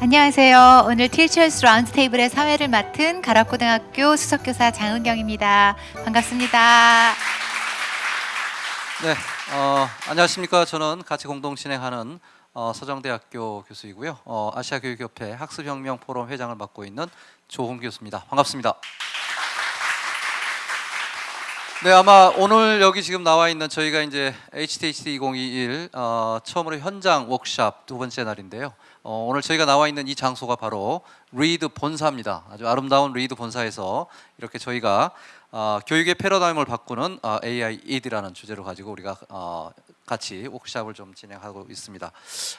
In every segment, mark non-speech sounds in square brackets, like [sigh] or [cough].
안녕하세요. 오늘 티처스 라운드 테이블의 사회를 맡은 가락고등학교 수석교사 장은경입니다. 반갑습니다. 네, 어, 안녕하십니까. 저는 같이 공동 진행하는 어, 서정대학교 교수이고요. 어, 아시아교육협회 학습혁명 포럼 회장을 맡고 있는 조홍 교수입니다. 반갑습니다. 네, 아마 오늘 여기 지금 나와 있는 저희가 이제 HTHT 2021 어, 처음으로 현장 워크샵 두 번째 날인데요. 어, 오늘 저희가 나와 있는 이 장소가 바로 리드 본사입니다. 아주 아름다운 리드 본사에서 이렇게 저희가 어, 교육의 패러다임을 바꾸는 어, AI ED라는 주제로 가지고 우리가 어, 같이 워크샵을 좀 진행하고 있습니다.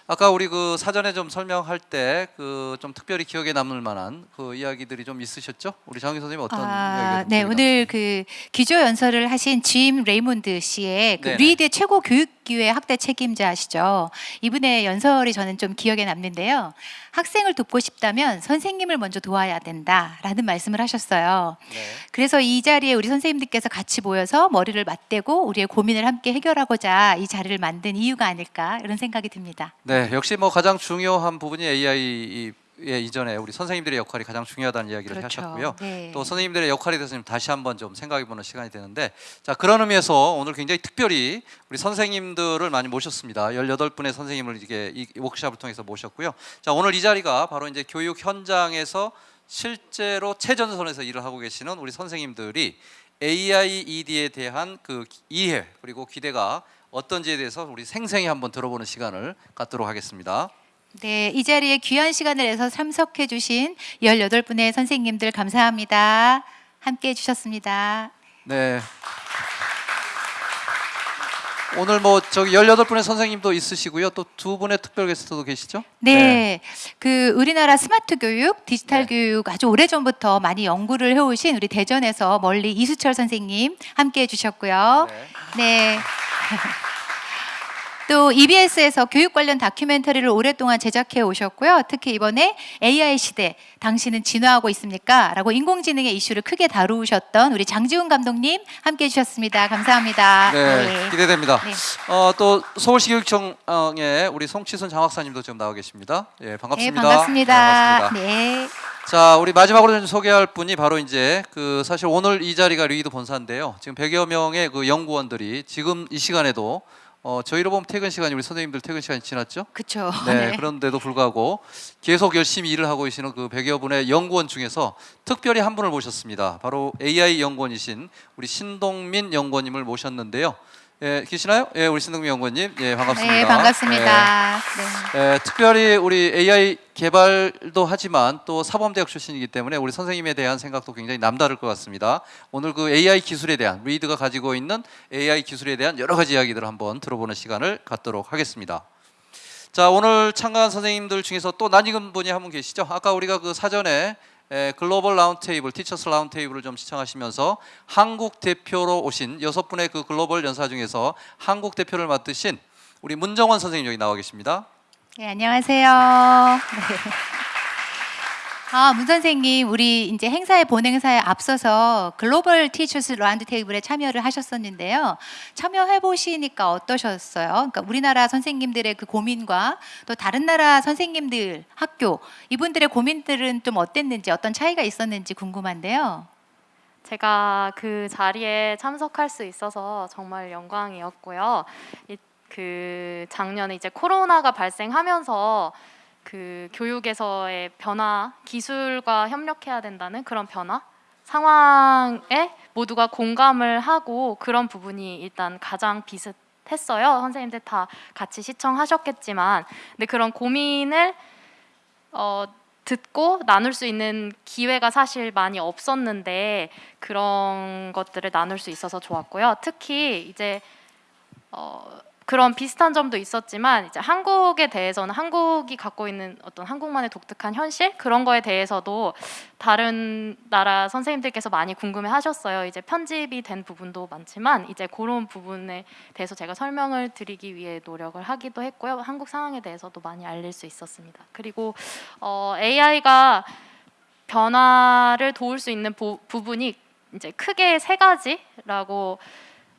아까 우리 그 사전에 좀 설명할 때 그 좀 특별히 기억에 남을 만한 그 이야기들이 좀 있으셨죠? 우리 장희 선생님 어떤 이야기가 아, 좀 네, 오늘 그 기조 연설을 하신 짐 레이몬드 씨의 그. 리드의 최고 교육 기회 학대 책임자시죠. 이분의 연설이 저는 좀 기억에 남는데요. 학생을 돕고 싶다면 선생님을 먼저 도와야 된다라는 말씀을 하셨어요. 네. 그래서 이 자리에 우리 선생님들께서 같이 모여서 머리를 맞대고 우리의 고민을 함께 해결하고자 이 자리를 만든 이유가 아닐까 이런 생각이 듭니다. 네, 역시 뭐 가장 중요한 부분이 AI 의 이전에 우리 선생님들의 역할이 가장 중요하다는 이야기를 그렇죠. 하셨고요. 네. 또 선생님들의 역할에 대해서 좀 다시 한번 좀 생각해보는 시간이 되는데 자 그런 의미에서 오늘 굉장히 특별히 우리 선생님들을 많이 모셨습니다. 18분의 선생님을 이게 이 워크샵을 통해서 모셨고요. 자 오늘 이 자리가 바로 이제 교육 현장에서 실제로 최전선에서 일을 하고 계시는 우리 선생님들이 AI ED에 대한 그 이해 그리고 기대가 어떤지에 대해서 우리 생생히 한번 들어보는 시간을 갖도록 하겠습니다. 네, 이 자리에 귀한 시간을 내서 참석해 주신 18분의 선생님들 감사합니다. 함께 해 주셨습니다. 네. 오늘 뭐 저기 18분의 선생님도 있으시고요. 또 두 분의 특별 게스트도 계시죠? 네, 그 우리나라 스마트 교육, 디지털 네. 교육 아주 오래전부터 많이 연구를 해 오신 우리 대전에서 멀리 이수철 선생님 함께 해 주셨고요. 네. 네. [laughs] 또 EBS에서 교육 관련 다큐멘터리를 오랫동안 제작해 오셨고요. 특히 이번에 AI 시대, 당신은 진화하고 있습니까? 라고 인공지능의 이슈를 크게 다루셨던 우리 장지훈 감독님 함께 해주셨습니다. 감사합니다. 네, 기대됩니다. 네. 어, 또 서울시 교육청의 우리 송치순 장학사님도 지금 나와 계십니다. 예, 네, 반갑습니다. 반갑습니다. 네, 반갑습니다. 네. 자, 우리 마지막으로 좀 소개할 분이 바로 이제 그 사실 오늘 이 자리가 리드 본사인데요. 지금 100여 명의 그 연구원들이 지금 이 시간에도 어, 저희로 보면 퇴근 시간이 우리 선생님들 퇴근 시간이 지났죠? 그렇죠. 네, 그런데도 불구하고 계속 열심히 일을 하고 계시는 그 100여 분의 연구원 중에서 특별히 한 분을 모셨습니다. 바로 AI 연구원이신 우리 신동민 연구원님을 모셨는데요. 예, 계시나요? 예, 우리 신동민 연구원님. 예, 반갑습니다. 네, 반갑습니다. 네. 예, 예, 특별히 우리 AI 개발도 하지만 또 사범대학 출신이기 때문에 우리 선생님에 대한 생각도 굉장히 남다를 것 같습니다. 오늘 그 AI 기술에 대한 리드가 가지고 있는 AI 기술에 대한 여러 가지 이야기들을 한번 들어보는 시간을 갖도록 하겠습니다. 자 오늘 참가한 선생님들 중에서 또 낯익은 분이 한 분 계시죠? 아까 우리가 그 사전에 에, 글로벌 라운드 테이블, Teachers 라운드 테이블을 좀 시청하시면서 한국 대표로 오신 여섯 분의 그 글로벌 연사 중에서 한국 대표를 맡으신 우리 문정원 선생님 여기 나와 계십니다. 네, 안녕하세요. [laughs] 네. 아, 문 선생님, 우리 이제 행사의 본행사에 앞서서 글로벌 Teachers 라운드 테이블에 참여를 하셨었는데요. 참여해 보시니까 어떠셨어요? 그러니까 우리나라 선생님들의 그 고민과 또 다른 나라 선생님들 학교 이분들의 고민들은 좀 어땠는지 어떤 차이가 있었는지 궁금한데요. 제가 그 자리에 참석할 수 있어서 정말 영광이었고요. 이- 그 작년에 이제 코로나가 발생하면서 그 교육에서의 변화, 기술과 협력해야 된다는 그런 변화 상황에 모두가 공감을 하고 그런 부분이 일단 가장 비슷했어요. 선생님들 다 같이 시청하셨겠지만, 근데 그런 고민을 어, 듣고 나눌 수 있는 기회가 사실 많이 없었는데 그런 것들을 나눌 수 있어서 좋았고요. 특히 이제 어, 그런 비슷한 점도 있었지만 이제 한국에 대해서는 한국이 갖고 있는 어떤 한국만의 독특한 현실 그런 거에 대해서도 다른 나라 선생님들께서 많이 궁금해 하셨어요. 이제 편집이 된 부분도 많지만 이제 그런 부분에 대해서 제가 설명을 드리기 위해 노력을 하기도 했고요. 한국 상황에 대해서도 많이 알릴 수 있었습니다. 그리고 어, AI가 변화를 도울 수 있는 부, 부분이 이제 크게 세 가지라고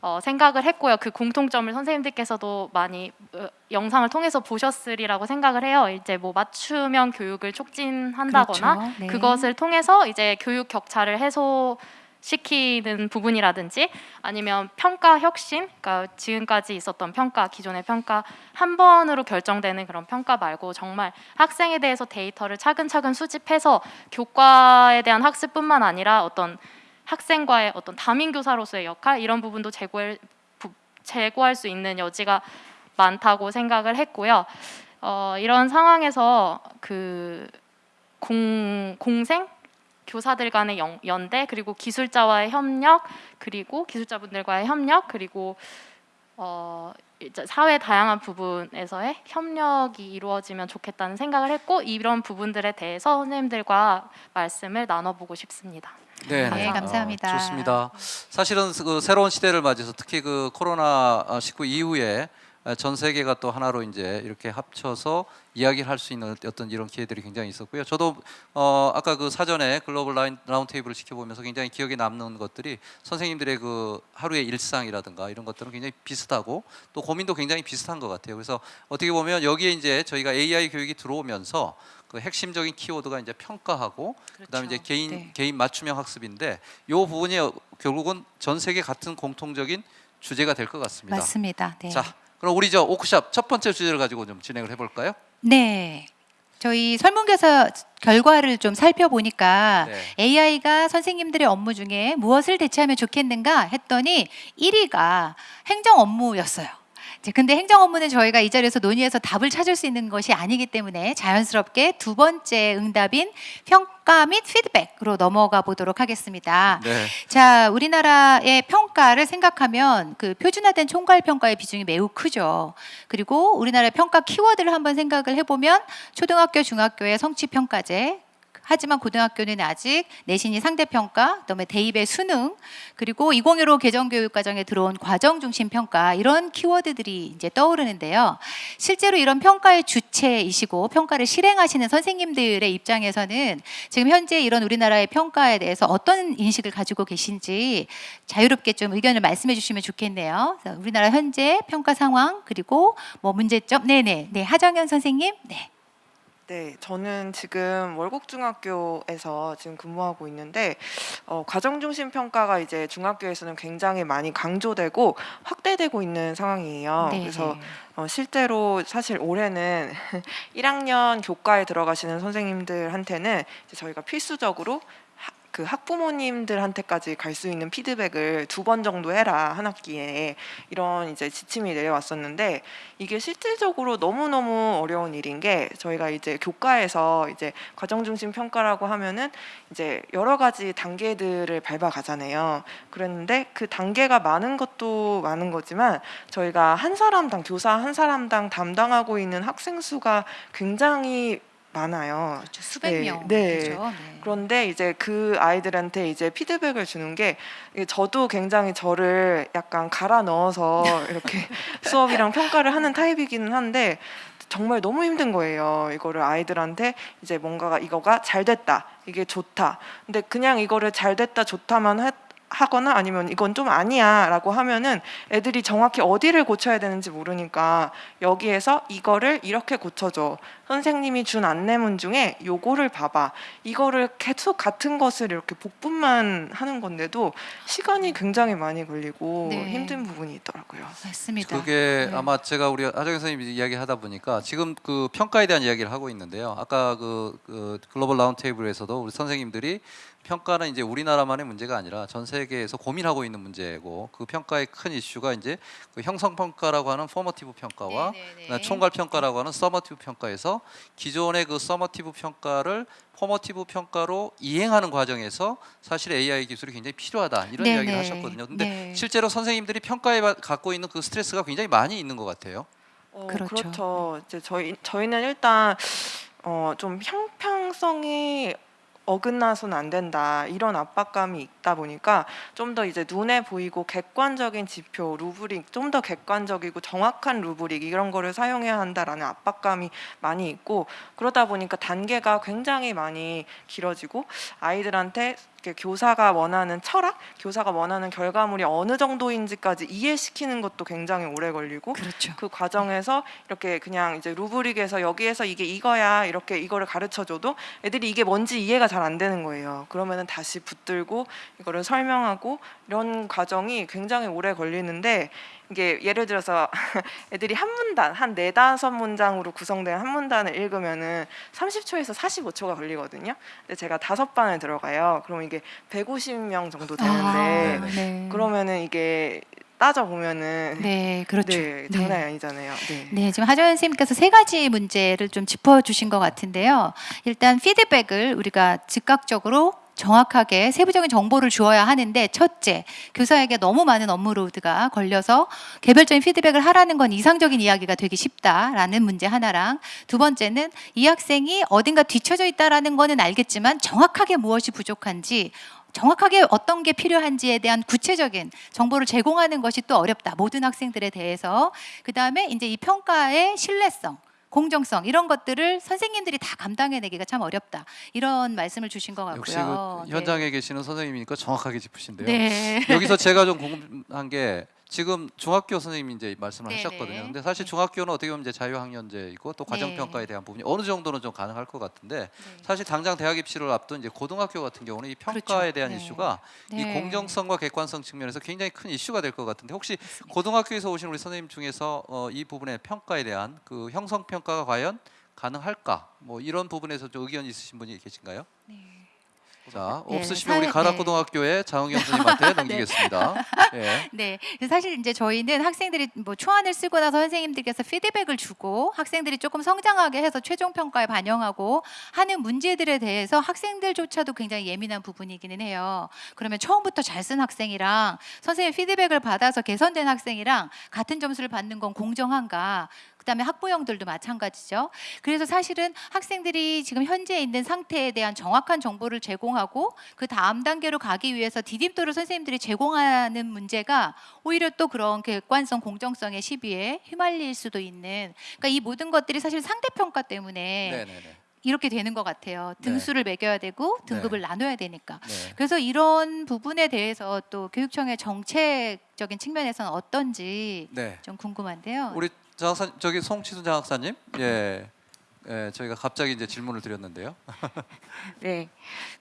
어, 생각을 했고요. 그 공통점을 선생님들께서도 많이 어, 영상을 통해서 보셨으리라고 생각을 해요. 이제 뭐 맞춤형 교육을 촉진한다거나 그렇죠. 네. 그것을 통해서 이제 교육 격차를 해소 시키는 부분이라든지 아니면 평가 혁신, 그러니까 지금까지 있었던 평가, 기존의 평가 한 번으로 결정되는 그런 평가 말고 정말 학생에 대해서 데이터를 차근차근 수집해서 교과에 대한 학습뿐만 아니라 어떤 학생과의 어떤 담임 교사로서의 역할 이런 부분도 제고할 부- 제고할 수 있는 여지가 많다고 생각을 했고요. 어, 이런 상황에서 그 공, 공생 교사들 간의 연, 연대 그리고 기술자와의 협력 그리고 기술자분들과의 협력 그리고 어, 사회 다양한 부분에서의 협력이 이루어지면 좋겠다는 생각을 했고 이런 부분들에 대해서 선생님들과 말씀을 나눠보고 싶습니다. 네, 네, 감사합니다. 어, 좋습니다. 사실은 그 새로운 시대를 맞이해서 특히 그 코로나 19 이후에 전 세계가 또 하나로 이제 이렇게 합쳐서 이야기를 할 수 있는 어떤 이런 기회들이 굉장히 있었고요. 저도 어 아까 그 사전에 글로벌 라인, 라운드 테이블을 지켜보면서 굉장히 기억에 남는 것들이 선생님들의 그 하루의 일상이라든가 이런 것들은 굉장히 비슷하고 또 고민도 굉장히 비슷한 것 같아요. 그래서 어떻게 보면 여기에 이제 저희가 AI 교육이 들어오면서 그 핵심적인 키워드가 이제 평가하고 그다음에 이제 개인 네. 개인 맞춤형 학습인데 이 부분이 결국은 전 세계 같은 공통적인 주제가 될 것 같습니다. 맞습니다. 네. 자, 그럼 우리 저 오크샵 첫 번째 주제를 가지고 좀 진행을 해볼까요? 네. 저희 설문조사 결과를 좀 살펴보니까 네. AI가 선생님들의 업무 중에 무엇을 대체하면 좋겠는가 했더니 1위가 행정 업무였어요. 이제 근데 행정 업무는 저희가 이 자리에서 논의해서 답을 찾을 수 있는 것이 아니기 때문에 자연스럽게 두 번째 응답인 평가 및 피드백으로 넘어가 보도록 하겠습니다. 네. 자, 우리나라의 평가를 생각하면 그 표준화된 총괄 평가의 비중이 매우 크죠. 그리고 우리나라의 평가 키워드를 한번 생각을 해보면 초등학교, 중학교의 성취 평가제. 하지만 고등학교는 아직 내신이 상대평가, 그다음에 대입의 수능, 그리고 2015 개정교육과정에 들어온 과정 중심 평가 이런 키워드들이 이제 떠오르는데요. 실제로 이런 평가의 주체이시고 평가를 실행하시는 선생님들의 입장에서는 지금 현재 이런 우리나라의 평가에 대해서 어떤 인식을 가지고 계신지 자유롭게 좀 의견을 말씀해 주시면 좋겠네요. 우리나라 현재 평가 상황 그리고 뭐 문제점 네네 네 하정현 선생님 네 네, 저는 지금 월곡중학교에서 지금 근무하고 있는데 어, 과정 중심 평가가 이제 중학교에서는 굉장히 많이 강조되고 확대되고 있는 상황이에요. 네, 그래서 네. 어, 실제로 사실 올해는 [laughs] 1학년 교과에 들어가시는 선생님들한테는 저희가 필수적으로 하- 그 학부모님들한테까지 갈 수 있는 피드백을 두 번 정도 해라 한 학기에 이런 이제 지침이 내려왔었는데 이게 실질적으로 너무 너무 어려운 일인 게 저희가 이제 교과에서 이제 과정 중심 평가라고 하면은 이제 여러 가지 단계들을 밟아 가잖아요. 그랬는데 그 단계가 많은 것도 많은 거지만 저희가 한 사람당 교사 한 사람당 담당하고 있는 학생 수가 굉장히 많아요. 그렇죠. 수백 네, 명 네. 그렇죠. 네. 그런데 이제 그 아이들한테 이제 피드백을 주는 게 저도 굉장히 저를 약간 갈아 넣어서 이렇게 [laughs] 수업이랑 평가를 하는 타입이기는 한데 정말 너무 힘든 거예요. 이거를 아이들한테 이제 뭔가가 이거가 잘 됐다. 이게 좋다. 근데 그냥 이거를 잘 됐다 좋다만 하, 하거나 아니면 이건 좀 아니야 라고 하면은 애들이 정확히 어디를 고쳐야 되는지 모르니까 여기에서 이거를 이렇게 고쳐줘. 선생님이 준 안내문 중에 요거를 봐봐. 이거를 계속 같은 것을 이렇게 복붙만 하는 건데도 시간이 굉장히 많이 걸리고 네. 힘든 부분이 있더라고요. 맞습니다. 그게 네. 아마 제가 우리 하정 선생님이 이야기하다 보니까 지금 그 평가에 대한 이야기를 하고 있는데요. 아까 그, 그 글로벌 라운드 테이블에서도 우리 선생님들이 평가는 이제 우리나라만의 문제가 아니라 전 세계에서 고민하고 있는 문제고 그 평가의 큰 이슈가 이제 그 형성 평가라고 하는 formative 평가와 네네네. 그다음에 총괄 평가라고 하는 summative 평가에서 기존의 그 summative 평가를 formative 평가로 이행하는 과정에서 사실 AI 기술이 굉장히 필요하다 이런 네네. 이야기를 하셨거든요. 근데 네. 실제로 선생님들이 평가에 바- 갖고 있는 그 스트레스가 굉장히 많이 있는 것 같아요. 어, 그렇죠. 그렇죠. 이제 저희 저희는 일단 어, 좀 형평성이 어긋나서는 안 된다. 이런 압박감이 있다 보니까 좀 더 이제 눈에 보이고 객관적인 지표 루브릭 좀 더 객관적이고 정확한 루브릭 이런 거를 사용해야 한다라는 압박감이 많이 있고 그러다 보니까 단계가 굉장히 많이 길어지고 아이들한테 교사가 원하는 철학, 교사가 원하는 결과물이 어느 정도인지까지 이해시키는 것도 굉장히 오래 걸리고 그렇죠. 그 과정에서 이렇게 그냥 이제 루브릭에서 여기에서 이게 이거야 이렇게 이거를 가르쳐줘도 애들이 이게 뭔지 이해가 잘 안 되는 거예요. 그러면은 다시 붙들고 이거를 설명하고 이런 과정이 굉장히 오래 걸리는데 이게 예를 들어서 [laughs] 애들이 한 문단 한 네 다섯 문장으로 구성된 한 문단을 읽으면은 30초에서 45초가 걸리거든요. 근데 제가 다섯 반을 들어가요. 그러면 이게 150명 정도 되는데 아, 네. 그러면은 이게 따져 보면은 네, 그렇죠. 네, 장난이 아니잖아요. 네. 네, 지금 하정현 선생님께서 세 가지 문제를 좀 짚어 주신 것 같은데요. 일단 피드백을 우리가 즉각적으로 정확하게 세부적인 정보를 주어야 하는데 첫째, 교사에게 너무 많은 업무로드가 걸려서 개별적인 피드백을 하라는 건 이상적인 이야기가 되기 쉽다라는 문제 하나랑 두 번째는 이 학생이 어딘가 뒤처져 있다라는 거는 알겠지만 정확하게 무엇이 부족한지 정확하게 어떤 게 필요한지에 대한 구체적인 정보를 제공하는 것이 또 어렵다. 모든 학생들에 대해서. 그 다음에 이제 이 평가의 신뢰성. 공정성 이런 것들을 선생님들이 다 감당해내기가 참 어렵다 이런 말씀을 주신 것 같고요. 역시 그 현장에 계시는 선생님이니까 정확하게 짚으신데요. 네. 여기서 제가 좀 궁금한 게 지금 중학교 선생님이 이제 말씀을 네네. 하셨거든요. 근데 사실 네. 중학교는 어떻게 보면 이제 자유학년제이고 또 과정 네. 평가에 대한 부분이 어느 정도는 좀 가능할 것 같은데 사실 당장 대학 입시를 앞둔 이제 고등학교 같은 경우는 이 평가에 그렇죠. 대한 네. 이슈가 이 네. 공정성과 객관성 측면에서 굉장히 큰 이슈가 될 것 같은데 혹시 고등학교에서 오신 우리 선생님 중에서 어, 이 부분의 평가에 대한 그 형성 평가가 과연 가능할까? 뭐 이런 부분에서 좀 의견 있으신 분이 계신가요? 자 네, 없으시면 우리 사회- 가락고등학교의 장은경 선생님한테 넘기겠습니다. 예. [laughs] 네, 그래서 사실 이제 저희는 학생들이 뭐 초안을 쓰고 나서 선생님들께서 피드백을 주고 학생들이 조금 성장하게 해서 최종 평가에 반영하고 하는 문제들에 대해서 학생들조차도 굉장히 예민한 부분이기는 해요. 그러면 처음부터 잘 쓴 학생이랑 선생님 피드백을 받아서 개선된 학생이랑 같은 점수를 받는 건 공정한가? 그다음에 학부형들도 마찬가지죠. 그래서 사실은 학생들이 지금 현재 있는 상태에 대한 정확한 정보를 제공하고 그 다음 단계로 가기 위해서 디딤돌을 선생님들이 제공하는 문제가 오히려 또 그런 객관성, 공정성의 시비에 휘말릴 수도 있는. 그러니까 이 모든 것들이 사실 상대 평가 때문에 네네네. 이렇게 되는 것 같아요. 네. 등수를 매겨야 되고 등급을 나눠야 되니까. 네. 그래서 이런 부분에 대해서 또 교육청의 정책적인 측면에서는 어떤지 네. 좀 궁금한데요. 우리 장학사 저기 송치순 장학사님, 예, 예, 저희가 갑자기 이제 질문을 드렸는데요. [laughs] 네,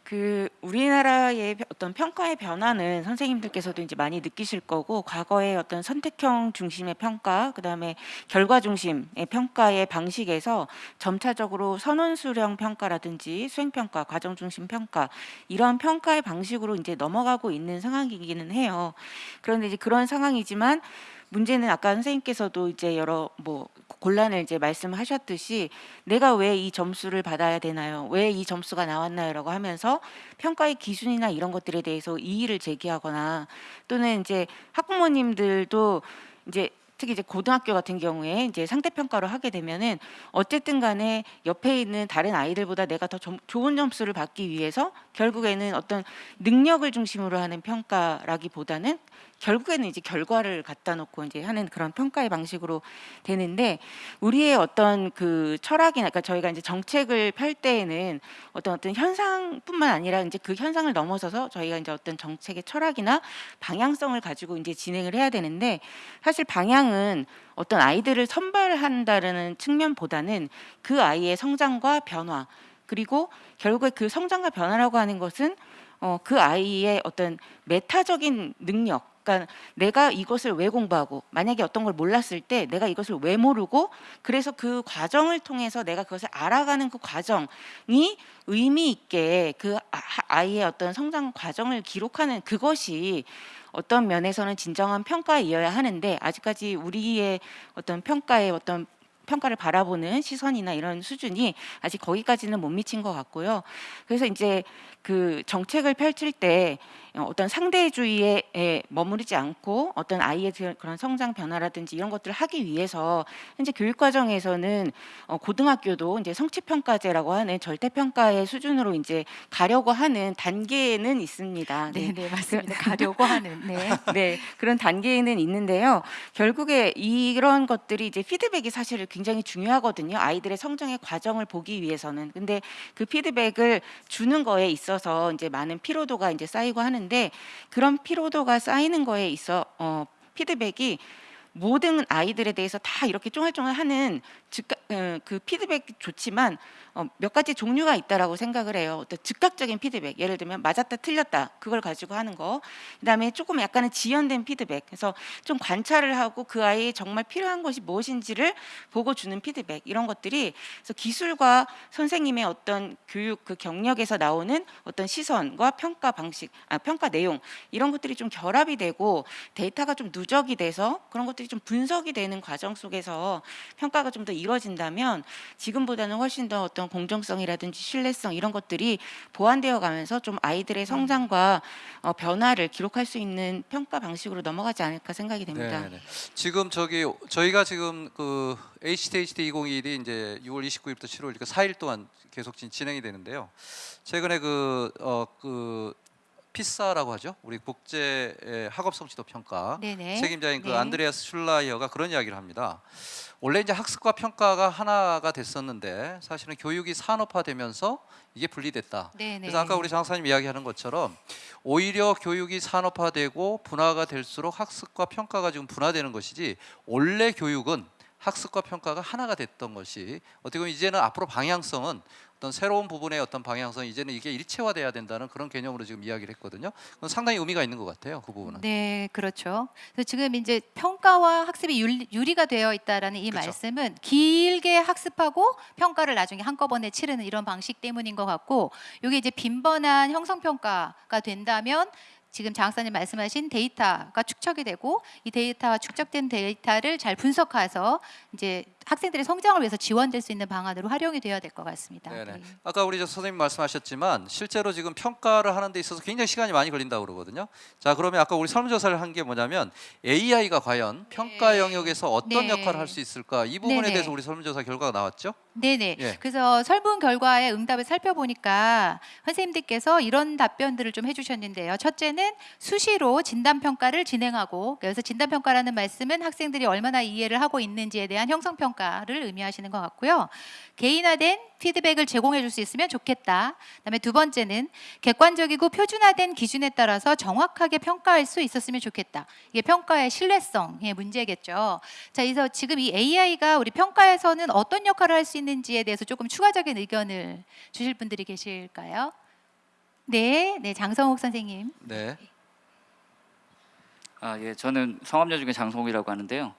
그 우리나라의 펴- 어떤 평가의 변화는 선생님들께서도 이제 많이 느끼실 거고 과거의 어떤 선택형 중심의 평가, 그 다음에 결과 중심의 평가의 방식에서 점차적으로 선원 수령 평가라든지 수행 평가, 과정 중심 평가 이런 평가의 방식으로 이제 넘어가고 있는 상황이기는 해요. 그런데 이제 그런 상황이지만 문제는 아까 선생님께서도 이제 여러 뭐 곤란을 이제 말씀하셨듯이 내가 왜 이 점수를 받아야 되나요? 왜 이 점수가 나왔나요?라고 하면서 평가의 기준이나 이런 것들에 대해서 이의를 제기하거나 또는 이제 학부모님들도 이제 특히 이제 고등학교 같은 경우에 이제 상대 평가를 하게 되면은 어쨌든 간에 옆에 있는 다른 아이들보다 내가 더 점- 좋은 점수를 받기 위해서 결국에는 어떤 능력을 중심으로 하는 평가라기보다는 결국에는 이제 결과를 갖다 놓고 이제 하는 그런 평가의 방식으로 되는데 우리의 어떤 그 철학이나 그러니까 저희가 이제 정책을 펼 때에는 어떤 어떤 현상뿐만 아니라 이제 그 현상을 넘어서서 저희가 이제 어떤 정책의 철학이나 방향성을 가지고 이제 진행을 해야 되는데 사실 방향은 어떤 아이들을 선발한다는 측면보다는 그 아이의 성장과 변화 그리고 결국에 그 성장과 변화라고 하는 것은 어, 그 아이의 어떤 메타적인 능력 그러니까 내가 이것을 왜 공부하고 만약에 어떤 걸 몰랐을 때 내가 이것을 왜 모르고 그래서 그 과정을 통해서 내가 그것을 알아가는 그 과정이 의미 있게 그 아- 아이의 어떤 성장 과정을 기록하는 그것이 어떤 면에서는 진정한 평가이어야 하는데 아직까지 우리의 어떤 평가의 어떤 평가를 바라보는 시선이나 이런 수준이 아직 거기까지는 못 미친 것 같고요. 그래서 이제 그 정책을 펼칠 때 어, 어떤 상대주의에 에 머무르지 않고 어떤 아이의 그- 그런 성장 변화라든지 이런 것들을 하기 위해서 현재 교육 과정에서는 어, 고등학교도 이제 성취 평가제라고 하는 절대 평가의 수준으로 이제 가려고 하는 단계는 있습니다. 네, 네, 맞습니다. [laughs] 가려고 하는. 네. [laughs] 네, 그런 단계는 있는데요. 결국에 이런 것들이 이제 피드백이 사실 굉장히 중요하거든요. 아이들의 성장의 과정을 보기 위해서는. 근데 그 피드백을 주는 거에 있어서 이제 많은 피로도가 이제 쌓이고 하는 데 그런 피로도가 쌓이는 거에 있어 어 피드백이 모든 아이들에 대해서 다 이렇게 쫑알쫑알 하는 즉각 어, 그 피드백이 좋지만 어, 몇 가지 종류가 있다라고 생각을 해요. 어떤 즉각적인 피드백, 예를 들면 맞았다, 틀렸다 그걸 가지고 하는 거. 그다음에 조금 약간은 지연된 피드백. 그래서 좀 관찰을 하고 그 아이의 정말 필요한 것이 무엇인지를 보고 주는 피드백 이런 것들이 그래서 기술과 선생님의 어떤 교육 그 경력에서 나오는 어떤 시선과 평가 방식, 아 평가 내용 이런 것들이 좀 결합이 되고 데이터가 좀 누적이 돼서 그런 것들이 좀 분석이 되는 과정 속에서 평가가 좀더 이루어진다면 지금보다는 훨씬 더 어떤 공정성이라든지 신뢰성 이런 것들이 보완되어 가면서 좀 아이들의 성장과 어, 변화를 기록할 수 있는 평가 방식으로 넘어가지 않을까 생각이 됩니다. 네, 네. 지금 저기 저희가 지금 그 HTHD 2021이 이제 6월 29일부터 7월 그 4일 동안 계속 진- 진행이 되는데요. 최근에 그 어 그 피사라고 하죠. 우리 국제 에, 학업 성취도 평가 네네. 책임자인 그 네. 안드레아스 슐라이어가 그런 이야기를 합니다. 원래 이제 학습과 평가가 하나가 됐었는데 사실은 교육이 산업화되면서 이게 분리됐다. 네네. 그래서 아까 우리 장사님 이야기하는 것처럼 오히려 교육이 산업화되고 분화가 될수록 학습과 평가가 지금 분화되는 것이지 원래 교육은 학습과 평가가 하나가 됐던 것이 어떻게 보면 이제는 앞으로 방향성은 어떤 새로운 부분의 어떤 방향성 이제는 이게 일체화돼야 된다는 그런 개념으로 지금 이야기를 했거든요. 그건 상당히 의미가 있는 것 같아요. 그 부분은. 네, 그렇죠. 그래서 지금 이제 평가와 학습이 율- 유리 가 되어 있다라는 이 그렇죠. 말씀은 길게 학습하고 평가를 나중에 한꺼번에 치르는 이런 방식 때문인 것 같고, 이게 이제 빈번한 형성 평가가 된다면 지금 장학사님 말씀하신 데이터가 축적이 되고 이 데이터와 축적된 데이터를 잘 분석해서 이제 학생들의 성장을 위해서 지원될 수 있는 방안으로 활용이 되어야 될 것 같습니다. 네. 아까 우리 저 선생님 말씀하셨지만 실제로 지금 평가를 하는 데 있어서 굉장히 시간이 많이 걸린다고 그러거든요. 자, 그러면 아까 우리 설문조사를 한 게 뭐냐면 AI가 과연 평가 네. 영역에서 어떤 네. 역할을 할 수 있을까? 이 부분에 네네. 대해서 우리 설문조사 결과가 나왔죠? 네네. 예. 그래서 설문 결과의 응답을 살펴보니까 선생님들께서 이런 답변들을 좀 해주셨는데요. 첫째는 수시로 진단 평가를 진행하고 그래서 진단 평가라는 말씀은 학생들이 얼마나 이해를 하고 있는지에 대한 형성 평가 를 의미하시는 것 같고요. 개인화된 피드백을 제공해 줄 수 있으면 좋겠다. 그다음에 두 번째는 객관적이고 표준화된 기준에 따라서 정확하게 평가할 수 있었으면 좋겠다. 이게 평가의 신뢰성의 문제겠죠. 자, 그래서 지금 이 AI가 우리 평가에서는 어떤 역할을 할 수 있는지에 대해서 조금 추가적인 의견을 주실 분들이 계실까요? 네, 네, 장성욱 선생님. 네. 아, 예. 저는 성암여중에 장성욱이라고 하는데요.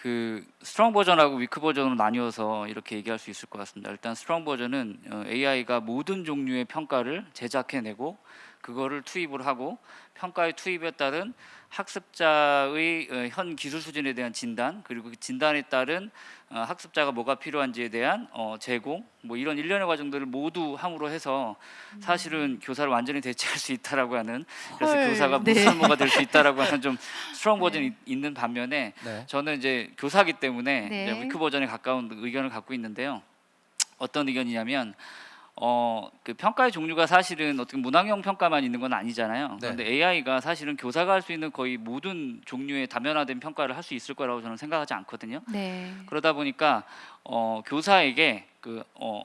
그 strong 버전하고 weak 버전으로 나뉘어서 이렇게 얘기할 수 있을 것 같습니다. 일단 strong 버전은 어, AI가 모든 종류의 평가를 제작해내고 그거를 투입을 하고 평가의 투입에 따른 학습자의 어, 현 기술 수준에 대한 진단 그리고 그 진단에 따른 어, 학습자가 뭐가 필요한지에 대한 어, 제공 뭐 이런 일련의 과정들을 모두 함으로 해서 사실은 교사를 완전히 대체할 수 있다라고 하는 그래서 헐, 교사가 네. 무쓸모가 될 수 있다라고 하는 좀 strong 버전이 있는 반면에 네. 저는 이제 교사기 때문에 네. 이제 weak 버전에 가까운 의견을 갖고 있는데요. 어떤 의견이냐면 어, 그 평가의 종류가 사실은 어떻게 문항형 평가만 있는 건 아니잖아요. 네. 그런데 AI가 사실은 교사가 할 수 있는 거의 모든 종류의 다면화된 평가를 할 수 있을 거라고 저는 생각하지 않거든요. 네. 그러다 보니까 어, 교사에게 그 어,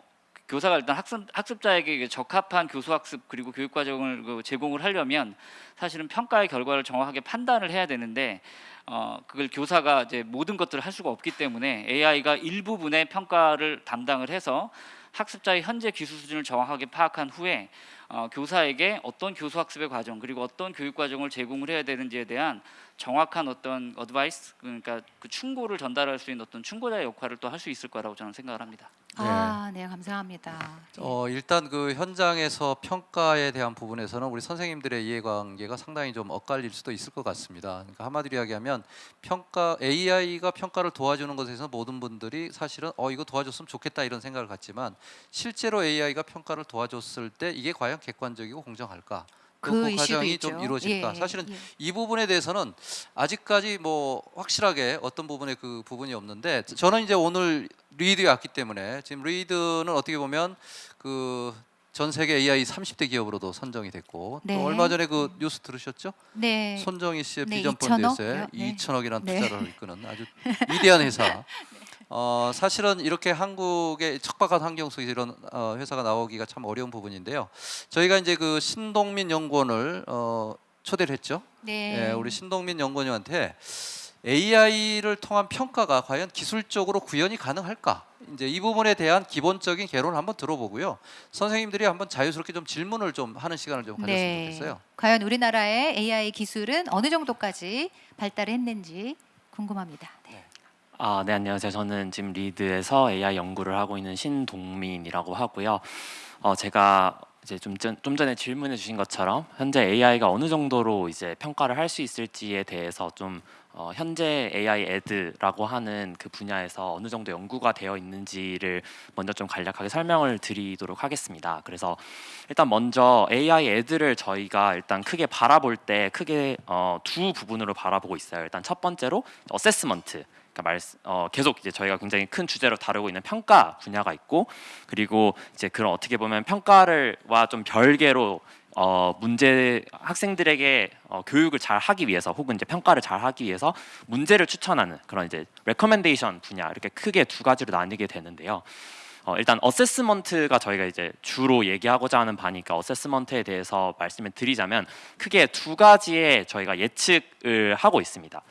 교사가 일단 학습, 학습자에게 이게 적합한 교수 학습 그리고 교육 과정을 그 제공을 하려면 사실은 평가의 결과를 정확하게 판단을 해야 되는데 어, 그걸 교사가 이제 모든 것들을 할 수가 없기 때문에 AI가 일부분의 평가를 담당을 해서 학습자의 현재 기술 수준을 정확하게 파악한 후에 어, 교사에게 어떤 교수 학습의 과정 그리고 어떤 교육 과정을 제공을 해야 되는지에 대한 정확한 어떤 어드바이스 그러니까 그 충고를 전달할 수 있는 어떤 충고자의 역할을 또 할 수 있을 거라고 저는 생각을 합니다. 아, 네, 감사합니다. 어, 일단 그 현장에서 평가에 대한 부분에서는 우리 선생님들의 이해관계가 상당히 좀 엇갈릴 수도 있을 것 같습니다. 그러니까 한마디로 이야기하면 평가 AI가 평가를 도와주는 것에서 모든 분들이 사실은 어 이거 도와줬으면 좋겠다 이런 생각을 갖지만 실제로 AI가 평가를 도와줬을 때 이게 과연 객관적이고 공정할까? 그, 그 과정이. 좀 이루어질까? 예, 사실은 예. 이 부분에 대해서는 아직까지 뭐 확실하게 어떤 부분에 그 부분이 없는데 저는 이제 오늘 리드에 왔기 때문에 지금 리드는 어떻게 보면 그 전 세계 AI 30대 기업으로도 선정이 됐고 네. 또 얼마 전에 그 뉴스 들으셨죠? 네. 손정희 씨의 네, 비전 2천억 이요? 네. 2천억이라는 네. 투자를 이끄는 아주 위대한 회사. [laughs] 어, 사실은 이렇게 한국의 척박한 환경 속에서 이런 어, 회사가 나오기가 참 어려운 부분인데요. 저희가 이제 그 신동민 연구원을 어, 초대를 했죠. 네. 예, 우리 신동민 연구원님한테 AI를 통한 평가가 과연 기술적으로 구현이 가능할까? 이제 이 부분에 대한 기본적인 개론을 한번 들어보고요. 선생님들이 한번 자유스럽게 좀 질문을 좀 하는 시간을 좀 가졌으면 네. 좋겠어요. 과연 우리나라의 AI 기술은 어느 정도까지 발달했는지 궁금합니다. 네. 아, 네, 안녕하세요. 저는 지금 리드에서 AI 연구를 하고 있는 신동민이라고 하고요. 어, 제가 이제 좀, 전, 좀 전에 질문해 주신 것처럼 현재 AI가 어느 정도로 이제 평가를 할 수 있을지에 대해서 좀 어, 현재 AI 에드라고 하는 그 분야에서 어느 정도 연구가 되어 있는지를 먼저 좀 간략하게 설명을 드리도록 하겠습니다. 그래서 일단 먼저 AI 에드를 저희가 일단 크게 바라볼 때 크게 어, 두 부분으로 바라보고 있어요. 일단 첫 번째로 assessment 그러니까 말, 어, 계속 이제 저희가 굉장히 큰 주제로 다루고 있는 평가 분야가 있고 그리고 이제 그런 어떻게 보면 평가를와 좀 별개로 어, 문제 학생들에게 어, 교육을 잘 하기 위해서 혹은 이제 평가를 잘 하기 위해서 문제를 추천하는 그런 이제 recommendation 분야 이렇게 크게 두 가지로 나뉘게 되는데요. 어, 일단 assessment가 저희가 이제 주로 얘기하고자 하는 바니까 assessment에 대해서 말씀을 드리자면 크게 두 가지의 저희가 예측을 하고 있습니다.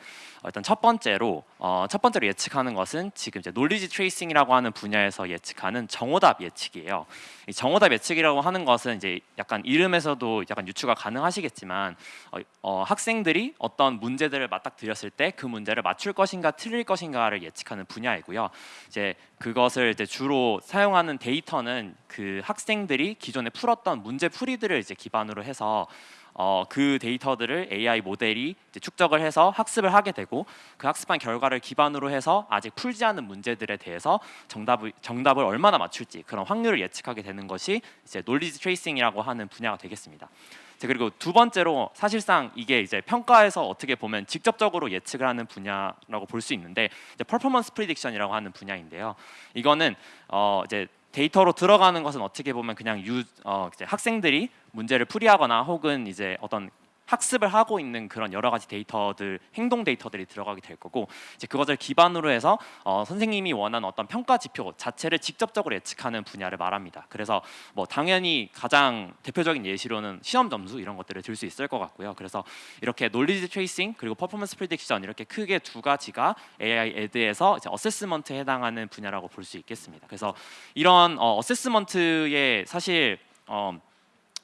어, 일단 첫 번째로 어, 첫 번째로 예측하는 것은 지금 이제 knowledge tracing이라고 하는 분야에서 예측하는 정오답 예측이에요. 이 정오답 예측이라고 하는 것은 이제 약간 이름에서도 약간 유추가 가능하시겠지만 어, 어, 학생들이 어떤 문제들을 맞닥뜨렸을 때 그 문제를 맞출 것인가 틀릴 것인가를 예측하는 분야이고요. 이제 그것을 이제 주로 사용하는 데이터는 그 학생들이 기존에 풀었던 문제 풀이들을 이제 기반으로 해서 어, 그 데이터들을 AI 모델이 축적을 해서 학습을 하게 되고 그 학습한 결과를 기반으로 해서 아직 풀지 않은 문제들에 대해서 정답을 정답을 얼마나 맞출지 그런 확률을 예측하게 되는 것이 이제 knowledge tracing이라고 하는 분야가 되겠습니다. 그리고 두 번째로 사실상 이게 이제 평가에서 어떻게 보면 직접적으로 예측을 하는 분야라고 볼 수 있는데 이제 performance prediction이라고 하는 분야인데요. 이거는 어 이제 데이터로 들어가는 것은 어떻게 보면 그냥 유 어, 학생들이 문제를 풀이하거나 혹은 이제 어떤 학습을 하고 있는 그런 여러 가지 데이터들 행동 데이터들이 들어가게 될 거고 이제 그것을 기반으로 해서 어, 선생님이 원하는 어떤 평가 지표 자체를 직접적으로 예측하는 분야를 말합니다. 그래서 뭐 당연히 가장 대표적인 예시로는 시험 점수 이런 것들을 들 수 있을 것 같고요. 그래서 이렇게 knowledge tracing 그리고 performance prediction 이렇게 크게 두 가지가 AI Ed에서 이제 assessment에 해당하는 분야라고 볼 수 있겠습니다. 그래서 이런 어, assessment에 사실 어,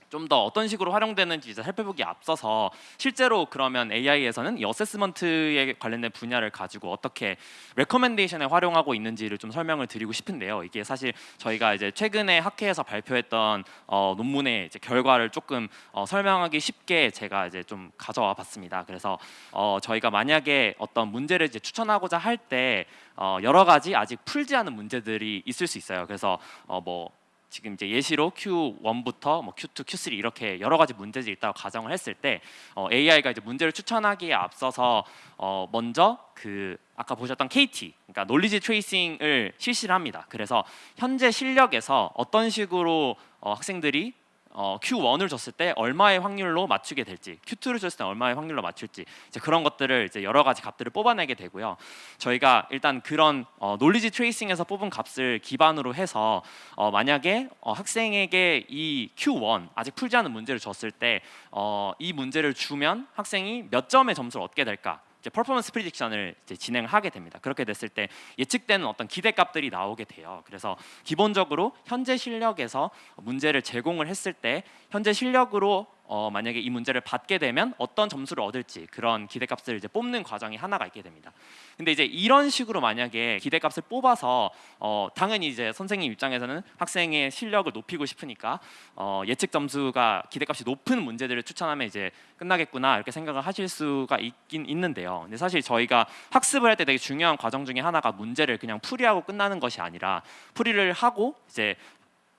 좀 더 어떤 식으로 활용되는지 이제 살펴보기 앞서서 실제로 그러면 AI에서는 이 어세스먼트에 관련된 분야를 가지고 어떻게 레커멘데이션에 활용하고 있는지를 좀 설명을 드리고 싶은데요. 이게 사실 저희가 이제 최근에 학회에서 발표했던 어, 논문의 이제 결과를 조금 어, 설명하기 쉽게 제가 이제 좀 가져와 봤습니다. 그래서 어, 저희가 만약에 어떤 문제를 이제 추천하고자 할때 어, 여러 가지 아직 풀지 않은 문제들이 있을 수 있어요. 그래서 어, 뭐 지금 이제 예시로 Q1부터 뭐 Q2, Q3 이렇게 여러 가지 문제들이 있다고 가정을 했을 때 어, AI가 이제 문제를 추천하기에 앞서서 어, 먼저 그 아까 보셨던 KT, 그러니까 놀리지 트레이싱을 실시를 합니다. 그래서 현재 실력에서 어떤 식으로 어, 학생들이 어, Q1을 줬을 때 얼마의 확률로 맞추게 될지, Q2를 줬을 때 얼마의 확률로 맞출지 이제 그런 것들을 이제 여러 가지 값들을 뽑아내게 되고요. 저희가 일단 그런 어, knowledge tracing에서 뽑은 값을 기반으로 해서 어, 만약에 어, 학생에게 이 Q1 아직 풀지 않은 문제를 줬을 때 어, 이 문제를 주면 학생이 몇 점의 점수를 얻게 될까? 이제 performance prediction을 이제 진행하게 됩니다. 그렇게 됐을 때 예측되는 어떤 기대값들이 나오게 돼요. 그래서 기본적으로 현재 실력에서 문제를 제공을 했을 때 현재 실력으로 어, 만약에 이 문제를 받게 되면 어떤 점수를 얻을지 그런 기대값을 이제 뽑는 과정이 하나가 있게 됩니다. 근데 이제 이런 식으로 만약에 기대값을 뽑아서 어, 당연히 이제 선생님 입장에서는 학생의 실력을 높이고 싶으니까 어, 예측 점수가 기대값이 높은 문제들을 추천하면 이제 끝나겠구나 이렇게 생각을 하실 수가 있긴 있는데요. 근데 사실 저희가 학습을 할 때 되게 중요한 과정 중에 하나가 문제를 그냥 풀이하고 끝나는 것이 아니라 풀이를 하고 이제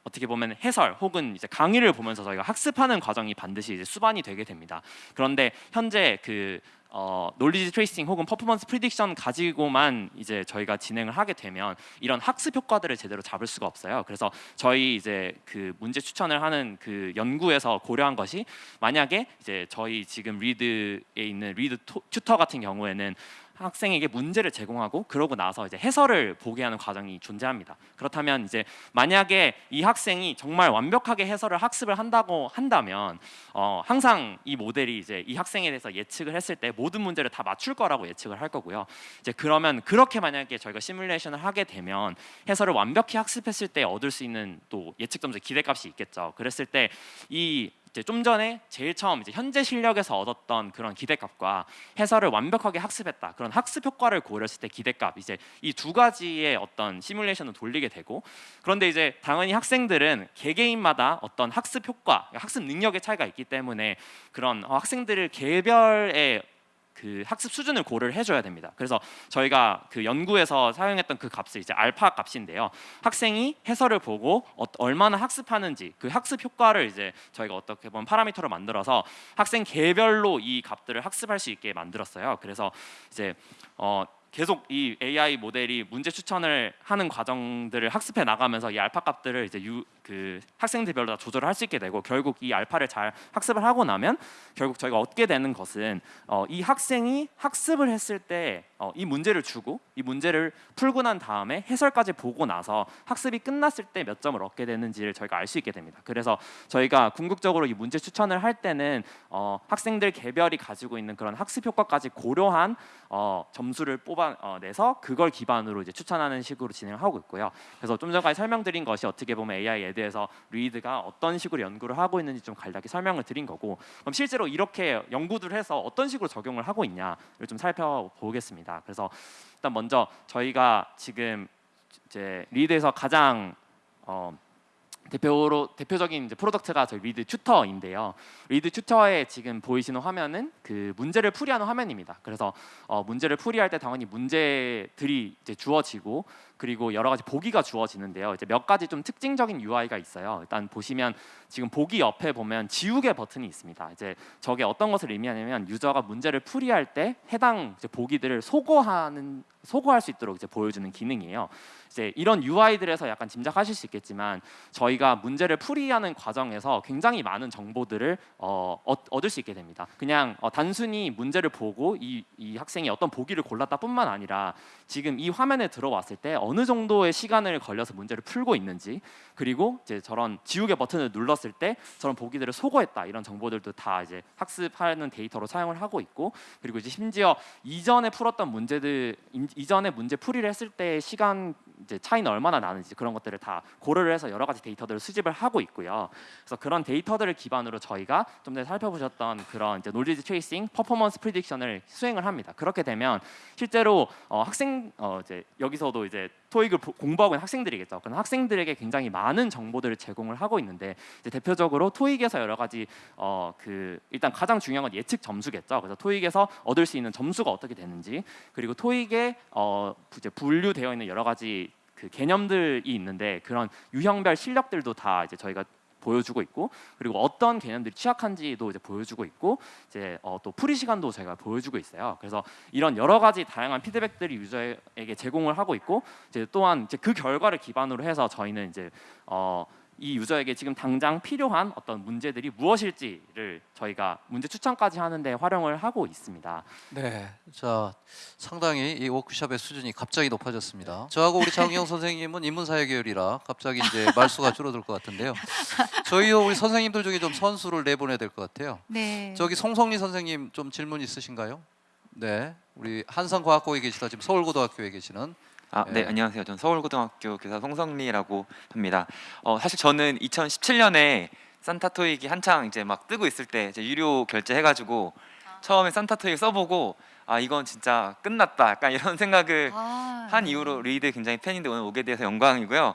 어떻게 보면 해설 혹은 이제 강의를 보면서 저희가 학습하는 과정이 반드시 이제 수반이 되게 됩니다. 그런데 현재 그 어, knowledge tracing 혹은 performance prediction 가지고만 이제 저희가 진행을 하게 되면 이런 학습 효과들을 제대로 잡을 수가 없어요. 그래서 저희 이제 그 문제 추천을 하는 그 연구에서 고려한 것이 만약에 이제 저희 지금 Riiid에 있는 Riiid 토- Tutor 같은 경우에는 학생에게 문제를 제공하고 그러고 나서 이제 해설을 보게 하는 과정이 존재합니다. 그렇다면 이제 만약에 이 학생이 정말 완벽하게 해설을 학습을 한다고 한다면 어, 항상 이 모델이 이제 이 학생에 대해서 예측을 했을 때 모든 문제를 다 맞출 거라고 예측을 할 거고요. 이제 그러면 그렇게 만약에 저희가 시뮬레이션을 하게 되면 해설을 완벽히 학습했을 때 얻을 수 있는 또 예측 점수 기대값이 있겠죠. 그랬을 때 이 이제 좀 전에 제일 처음 이제 현재 실력에서 얻었던 그런 기대값과 해설을 완벽하게 학습했다. 그런 학습 효과를 고려했을 때 기대값. 이제 이 두 가지의 어떤 시뮬레이션을 돌리게 되고 그런데 이제 당연히 학생들은 개개인마다 어떤 학습 효과 학습 능력의 차이가 있기 때문에 그런 어, 학생들을 개별의 그 학습 수준을 고려를 해줘야 됩니다. 그래서 저희가 그 연구에서 사용했던 그 값을 이제 알파 값인데요. 학생이 해설을 보고 어, 얼마나 학습하는지 그 학습 효과를 이제 저희가 어떻게 보면 파라미터로 만들어서 학생 개별로 이 값들을 학습할 수 있게 만들었어요. 그래서 이제 어, 계속 이 AI 모델이 문제 추천을 하는 과정들을 학습해 나가면서 이 알파 값들을 이제 유, 그 학생들별로 다 조절을 할 수 있게 되고 결국 이 알파를 잘 학습을 하고 나면 결국 저희가 얻게 되는 것은 어, 이 학생이 학습을 했을 때 어, 이 문제를 주고 이 문제를 풀고 난 다음에 해설까지 보고 나서 학습이 끝났을 때 몇 점을 얻게 되는지를 저희가 알 수 있게 됩니다. 그래서 저희가 궁극적으로 이 문제 추천을 할 때는 어, 학생들 개별이 가지고 있는 그런 학습 효과까지 고려한 어, 점수를 뽑아 내서 그걸 기반으로 이제 추천하는 식으로 진행을 하고 있고요. 그래서 좀 전까지 설명드린 것이 어떻게 보면 AI에 대해서 리드가 어떤 식으로 연구를 하고 있는지 좀 간략히 설명을 드린 거고 그럼 실제로 이렇게 연구들 해서 어떤 식으로 적용을 하고 있냐를 좀 살펴보겠습니다. 그래서 일단 먼저 저희가 지금 이제 리드에서 가장 어, 대표로 대표적인 이제 product가 저희 Riiid Tutor인데요. Riiid Tutor에 지금 보이시는 화면은 그 문제를 풀이하는 화면입니다. 그래서 어, 문제를 풀이할 때 당연히 문제들이 이제 주어지고 그리고 여러 가지 보기가 주어지는데요. 이제 몇 가지 좀 특징적인 UI가 있어요. 일단 보시면 지금 보기 옆에 보면 지우개 버튼이 있습니다. 이제 저게 어떤 것을 의미하냐면 유저가 문제를 풀이할 때 해당 보기들을 소거하는 소거할 수 있도록 이제 보여주는 기능이에요. 이제 이런 UI들에서 약간 짐작하실 수 있겠지만 저희가 문제를 풀이하는 과정에서 굉장히 많은 정보들을 어, 얻- 얻을 수 있게 됩니다. 그냥 어, 단순히 문제를 보고 이, 이 학생이 어떤 보기를 골랐다뿐만 아니라 지금 이 화면에 들어왔을 때 어느 정도의 시간을 걸려서 문제를 풀고 있는지 그리고 이제 저런 지우개 버튼을 눌렀을 때 저런 보기들을 소거했다 이런 정보들도 다 이제 학습하는 데이터로 사용을 하고 있고 그리고 이제 심지어 이전에 풀었던 문제들 인- 이전에 문제 풀이를 했을 때 시간 이제 차이는 얼마나 나는지 그런 것들을 다 고려를 해서 여러 가지 데이터들을 수집을 하고 있고요. 그래서 그런 데이터들을 기반으로 저희가 좀 전에 살펴보셨던 그런 이제 knowledge tracing, performance prediction을 수행을 합니다. 그렇게 되면 실제로 어, 학생 어, 이제 여기서도 이제 토익을 보- 공부하고 있는 학생들이겠죠. 그런 학생들에게 굉장히 많은 정보들을 제공을 하고 있는데 대표적으로 토익에서 여러 가지 어, 그 일단 가장 중요한 건 예측 점수겠죠. 그래서 토익에서 얻을 수 있는 점수가 어떻게 되는지 그리고 토익에 어, 이제 분류되어 있는 여러 가지 그 개념들이 있는데 그런 유형별 실력들도 다 이제 저희가 보여주고 있고 그리고 어떤 개념들이 취약한지도 이제 보여주고 있고 이제 어, 또 풀이 시간도 저희가 보여주고 있어요. 그래서 이런 여러 가지 다양한 피드백들이 유저에게 제공을 하고 있고 이제 또한 이제 그 결과를 기반으로 해서 저희는 이제 어, 이 유저에게 지금 당장 필요한 어떤 문제들이 무엇일지를 저희가 문제 추천까지 하는데 활용을 하고 있습니다. 네, 자 상당히 이 워크숍의 수준이 갑자기 높아졌습니다. 저하고 우리 장영 선생님은 인문사회 계열이라 갑자기 이제 [laughs] 말수가 줄어들 것 같은데요. 저희도 우리 선생님들 중에 좀 선수를 내보내야 될 것 같아요. 네. 저기 송성리 선생님 좀 질문 있으신가요? 네, 우리 한산과학고에 계시다 지금 서울고등학교에 계시는 아, 네, 네. 안녕하세요. 저는 서울고등학교 교사 송성리라고 합니다. 어, 사실 저는 2017년에 산타토익이 한창 이제 막 뜨고 있을 때 이제 유료 결제해가지고 처음에 산타토익 써보고 아 이건 진짜 끝났다. 약간 이런 생각을 아, 한 네. 이후로 리드 굉장히 팬인데 오늘 오게 돼서 영광이고요.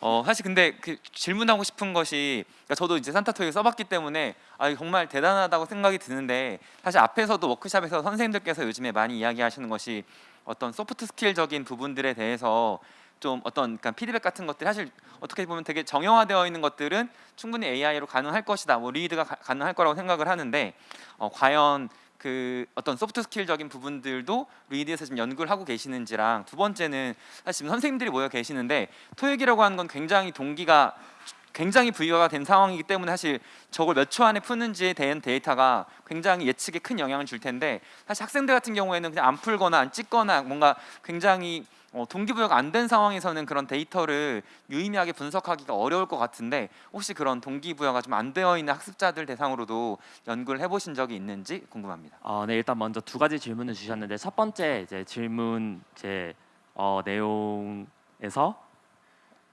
어 사실 근데 그 질문하고 싶은 것이 그러니까 저도 이제 산타토익 써봤기 때문에 아 정말 대단하다고 생각이 드는데 사실 앞에서도 워크숍에서 선생님들께서 요즘에 많이 이야기하시는 것이 어떤 soft skill적인 부분들에 대해서 좀 어떤 그러니까 피드백 같은 것들 사실 어떻게 보면 되게 정형화되어 있는 것들은 충분히 AI로 가능할 것이다. 뭐 리드가 가, 가 능할 거라고 생각을 하는데 어, 과연 그 어떤 soft skill적인 부분들도 리드에서 지금 연구를 하고 계시는지랑 두 번째는 사실 지금 선생님들이 모여 계시는데 토익이라고 하는 건 굉장히 동기가 굉장히 부여가 된 상황이기 때문에 사실 저걸 몇 초 안에 푸는지에 대한 데이터가 굉장히 예측에 큰 영향을 줄 텐데 사실 학생들 같은 경우에는 그냥 안 풀거나 안 찍거나 뭔가 굉장히 어, 동기부여가 안 된 상황에서는 그런 데이터를 유의미하게 분석하기가 어려울 것 같은데 혹시 그런 동기부여가 좀 안 되어 있는 학습자들 대상으로도 연구를 해보신 적이 있는지 궁금합니다. 어, 네 일단 먼저 두 가지 질문을 주셨는데 첫 번째 이제 질문 제 어, 내용에서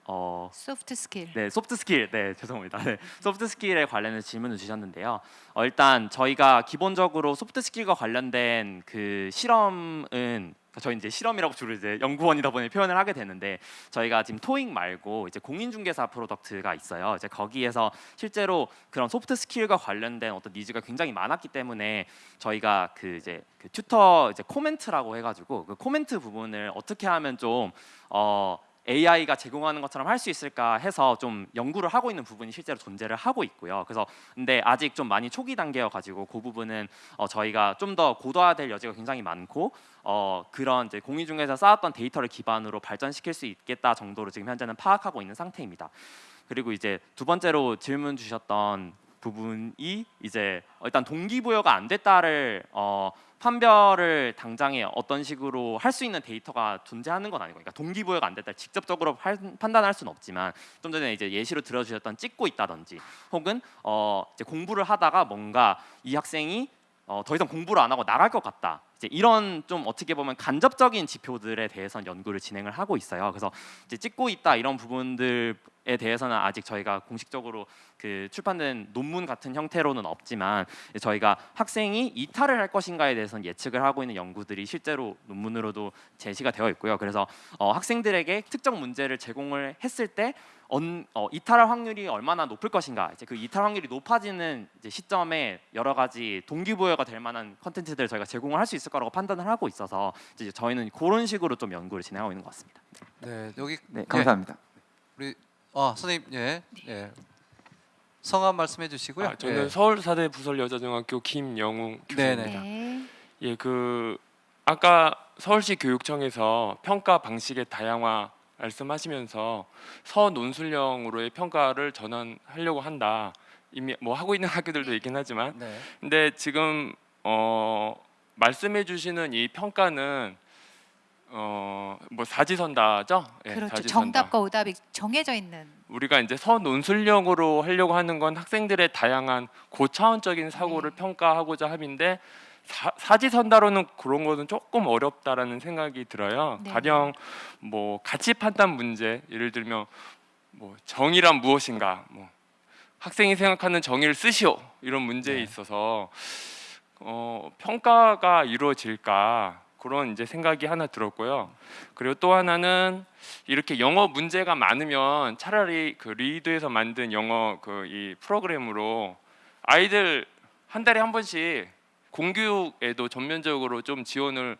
어, soft skill. 네, soft skill. 네, 죄송합니다. 네, soft skill에 관련해서 질문을 주셨는데요. 어, 일단 저희가 기본적으로 soft skill과 관련된 그 실험은 저희 이제 실험이라고 주로 이제 연구원이다 보니 표현을 하게 되는데 저희가 지금 토익 말고 이제 공인중개사 product가 있어요. 이제 거기에서 실제로 그런 soft skill과 관련된 어떤 needs가 굉장히 많았기 때문에 저희가 그 이제 그 tutor 이제 코멘트라고 해가지고 그 코멘트 부분을 어떻게 하면 좀 어, AI가 제공하는 것처럼 할 수 있을까 해서 좀 연구를 하고 있는 부분이 실제로 존재를 하고 있고요. 그래서 근데 아직 좀 많이 초기 단계여 가지고 그 부분은 어, 저희가 좀 더 고도화될 여지가 굉장히 많고 어, 그런 이제 공유 중에서 쌓았던 데이터를 기반으로 발전시킬 수 있겠다 정도로 지금 현재는 파악하고 있는 상태입니다. 그리고 이제 두 번째로 질문 주셨던 부분이 이제 일단 동기부여가 안 됐다를 어, 판별을 당장에 어떤 식으로 할 수 있는 데이터가 존재하는 건 아니고, 그러니까 동기부여가 안 됐다 직접적으로 할- 판단할 수는 없지만 좀 전에 이제 예시로 들어주셨던 찍고 있다든지, 혹은 어, 공부를 하다가 뭔가 이 학생이 어, 더 이상 공부를 안 하고 나갈 것 같다. 이제 이런 좀 어떻게 보면 간접적인 지표들에 대해서는 연구를 진행을 하고 있어요. 그래서 이제 찍고 있다 이런 부분들에 대해서는 아직 저희가 공식적으로 그 출판된 논문 같은 형태로는 없지만 저희가 학생이 이탈을 할 것인가에 대해서는 예측을 하고 있는 연구들이 실제로 논문으로도 제시가 되어 있고요. 그래서 어, 학생들에게 특정 문제를 제공을 했을 때 언, 어, 이탈할 확률이 얼마나 높을 것인가 이제 그 이탈 확률이 높아지는 이제 시점에 여러 가지 동기부여가 될 만한 컨텐츠들을 저희가 제공을 할 수 있을 거라고 판단을 하고 있어서 이제 저희는 그런 식으로 좀 연구를 진행하고 있는 것 같습니다. 네, 여기 네, 감사합니다. 우리 아 선생님 예, 예. 성함 말씀해 주시고요. 아, 저는 예. 서울사대 부설여자중학교 김영웅 교수입니다. 네네. 네. 예, 그 아까 서울시 교육청에서 평가 방식의 다양화 말씀하시면서 서논술형으로의 평가를 전환하려고 한다. 이미 뭐 하고 있는 [laughs] 학교들도 있긴 하지만, 네. 근데 지금 어, 말씀해 주시는 이 평가는 어, 뭐 사지선다죠? 예, 그렇죠. 사지선다. 정답과 오답이 정해져 있는. 우리가 이제 서논술형으로 하려고 하는 건 학생들의 다양한 고차원적인 사고를 네. 평가하고자 함인데 사, 사지선다로는 그런 거는 조금 어렵다라는 생각이 들어요. 네. 가령 뭐 가치 판단 문제 예를 들면 뭐 정의란 무엇인가 뭐 학생이 생각하는 정의를 쓰시오 이런 문제에 네. 있어서 어, 평가가 이루어질까 그런 이제 생각이 하나 들었고요. 그리고 또 하나는 이렇게 영어 문제가 많으면 차라리 그 리드에서 만든 영어 그 이 프로그램으로 아이들 한 달에 한 번씩 공교육에도 전면적으로 좀 지원을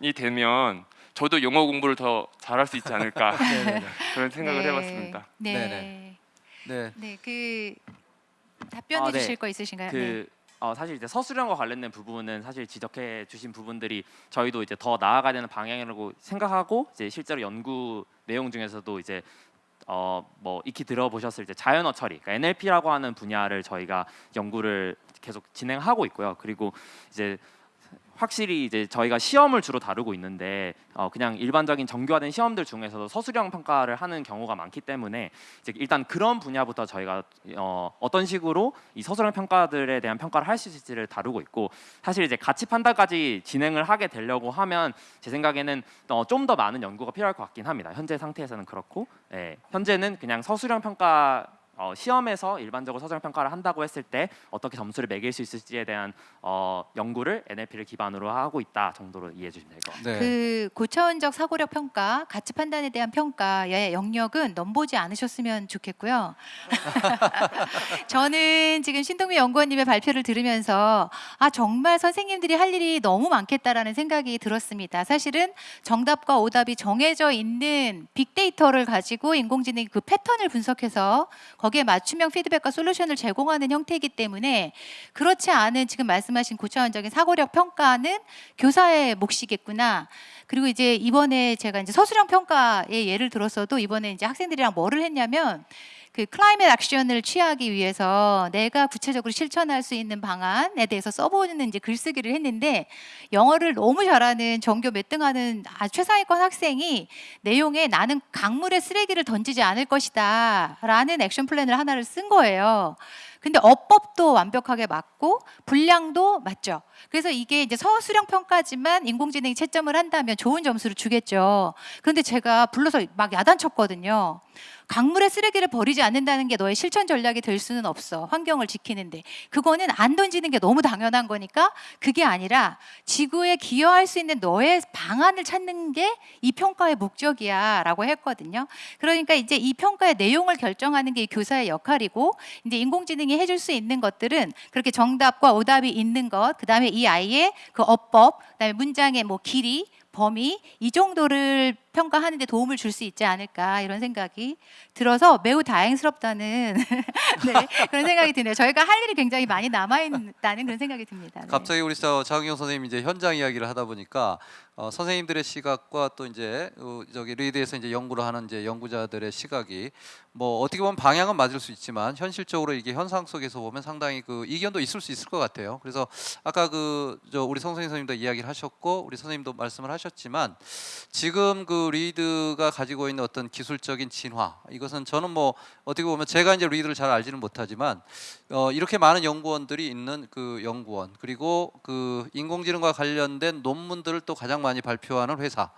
이 되면 저도 영어 공부를 더 잘할 수 있지 않을까 네네네. [laughs] 그런 생각을 네. 해봤습니다. 네. 네네. 네. 네, 그 답변해 아, 네. 주실 거 있으신가요? 네. 그 어, 사실 이제 서술형과 관련된 부분은 사실 지적해 주신 부분들이 저희도 이제 더 나아가야 되는 방향이라고 생각하고 이제 실제로 연구 내용 중에서도 이제 어 뭐 익히 들어보셨을 때 자연어 처리, 그러니까 NLP라고 하는 분야를 저희가 연구를 계속 진행하고 있고요. 그리고 이제 확실히 이제 저희가 시험을 주로 다루고 있는데 어 그냥 일반적인 정교화된 시험들 중에서도 서술형 평가를 하는 경우가 많기 때문에 이제 일단 그런 분야부터 저희가 어 어떤 식으로 이 서술형 평가들에 대한 평가를 할 수 있을지를 다루고 있고 사실 이제 가치 판단까지 진행을 하게 되려고 하면 제 생각에는 어 좀 더 많은 연구가 필요할 것 같긴 합니다. 현재 상태에서는 그렇고 예, 현재는 그냥 서술형 평가 어, 시험에서 일반적으로 서술형 평가를 한다고 했을 때 어떻게 점수를 매길 수 있을지에 대한 어, 연구를 NLP를 기반으로 하고 있다 정도로 이해해 주시면 될 것 같아요. 네. 그 고차원적 사고력 평가, 가치 판단에 대한 평가의 영역은 넘보지 않으셨으면 좋겠고요. [laughs] 저는 지금 신동미 연구원님의 발표를 들으면서 아 정말 선생님들이 할 일이 너무 많겠다라는 생각이 들었습니다. 사실은 정답과 오답이 정해져 있는 빅데이터를 가지고 인공지능이 그 패턴을 분석해서 거 기에 맞춤형 피드백과 솔루션을 제공하는 형태이기 때문에 그렇지 않은 지금 말씀하신 고차원적인 사고력 평가는 교사의 몫이겠구나. 그리고 이제 이번에 제가 이제 서술형 평가의 예를 들었어도 이번에 이제 학생들이랑 뭐를 했냐면 그 클라이밋 액션을 취하기 위해서 내가 구체적으로 실천할 수 있는 방안에 대해서 써보는 이제 글쓰기를 했는데 영어를 너무 잘하는 전교 몇 등하는 아, 최상위권 학생이 내용에 나는 강물에 쓰레기를 던지지 않을 것이다 라는 액션 플랜을 하나를 쓴 거예요. 근데 어법도 완벽하게 맞고 분량도 맞죠. 그래서 이게 이제 서술형 평가지만 인공지능이 채점을 한다면 좋은 점수를 주겠죠. 그런데 제가 불러서 막 야단쳤거든요. 강물에 쓰레기를 버리지 않는다는 게 너의 실천 전략이 될 수는 없어. 환경을 지키는데. 그거는 안 던지는 게 너무 당연한 거니까 그게 아니라 지구에 기여할 수 있는 너의 방안을 찾는 게 이 평가의 목적이야 라고 했거든요. 그러니까 이제 이 평가의 내용을 결정하는 게 이 교사의 역할이고 이제 인공지능이 해줄 수 있는 것들은 그렇게 정답과 오답이 있는 것, 그 다음에 이 아이의 그 어법, 그 다음에 문장의 뭐 길이, 범위 이 정도를 평가하는 데 도움을 줄 수 있지 않을까 이런 생각이 들어서 매우 다행스럽다는 [laughs] 네, 그런 생각이 드네요. 저희가 할 일이 굉장히 많이 남아 있다는 그런 생각이 듭니다. 네. 갑자기 우리 저 장영 선생님 이제 현장 이야기를 하다 보니까 어, 선생님들의 시각과 또 이제 어, 저기 리드에서 이제 연구를 하는 이제 연구자들의 시각이 뭐 어떻게 보면 방향은 맞을 수 있지만 현실적으로 이게 현상 속에서 보면 상당히 그 이견도 있을 수 있을 것 같아요. 그래서 아까 그 저 우리 선생님도 이야기를 하셨고 우리 선생님도 말씀을 하셨지만 지금 그 리드가 가지고 있는 어떤 기술적인 진화 이것은 저는 뭐 어떻게 보면 제가 이제 리드를 잘 알지는 못하지만 어, 이렇게 많은 연구원들이 있는 그 연구원 그리고 그 인공지능과 관련된 논문들을 또 가장 많이 발표하는 회사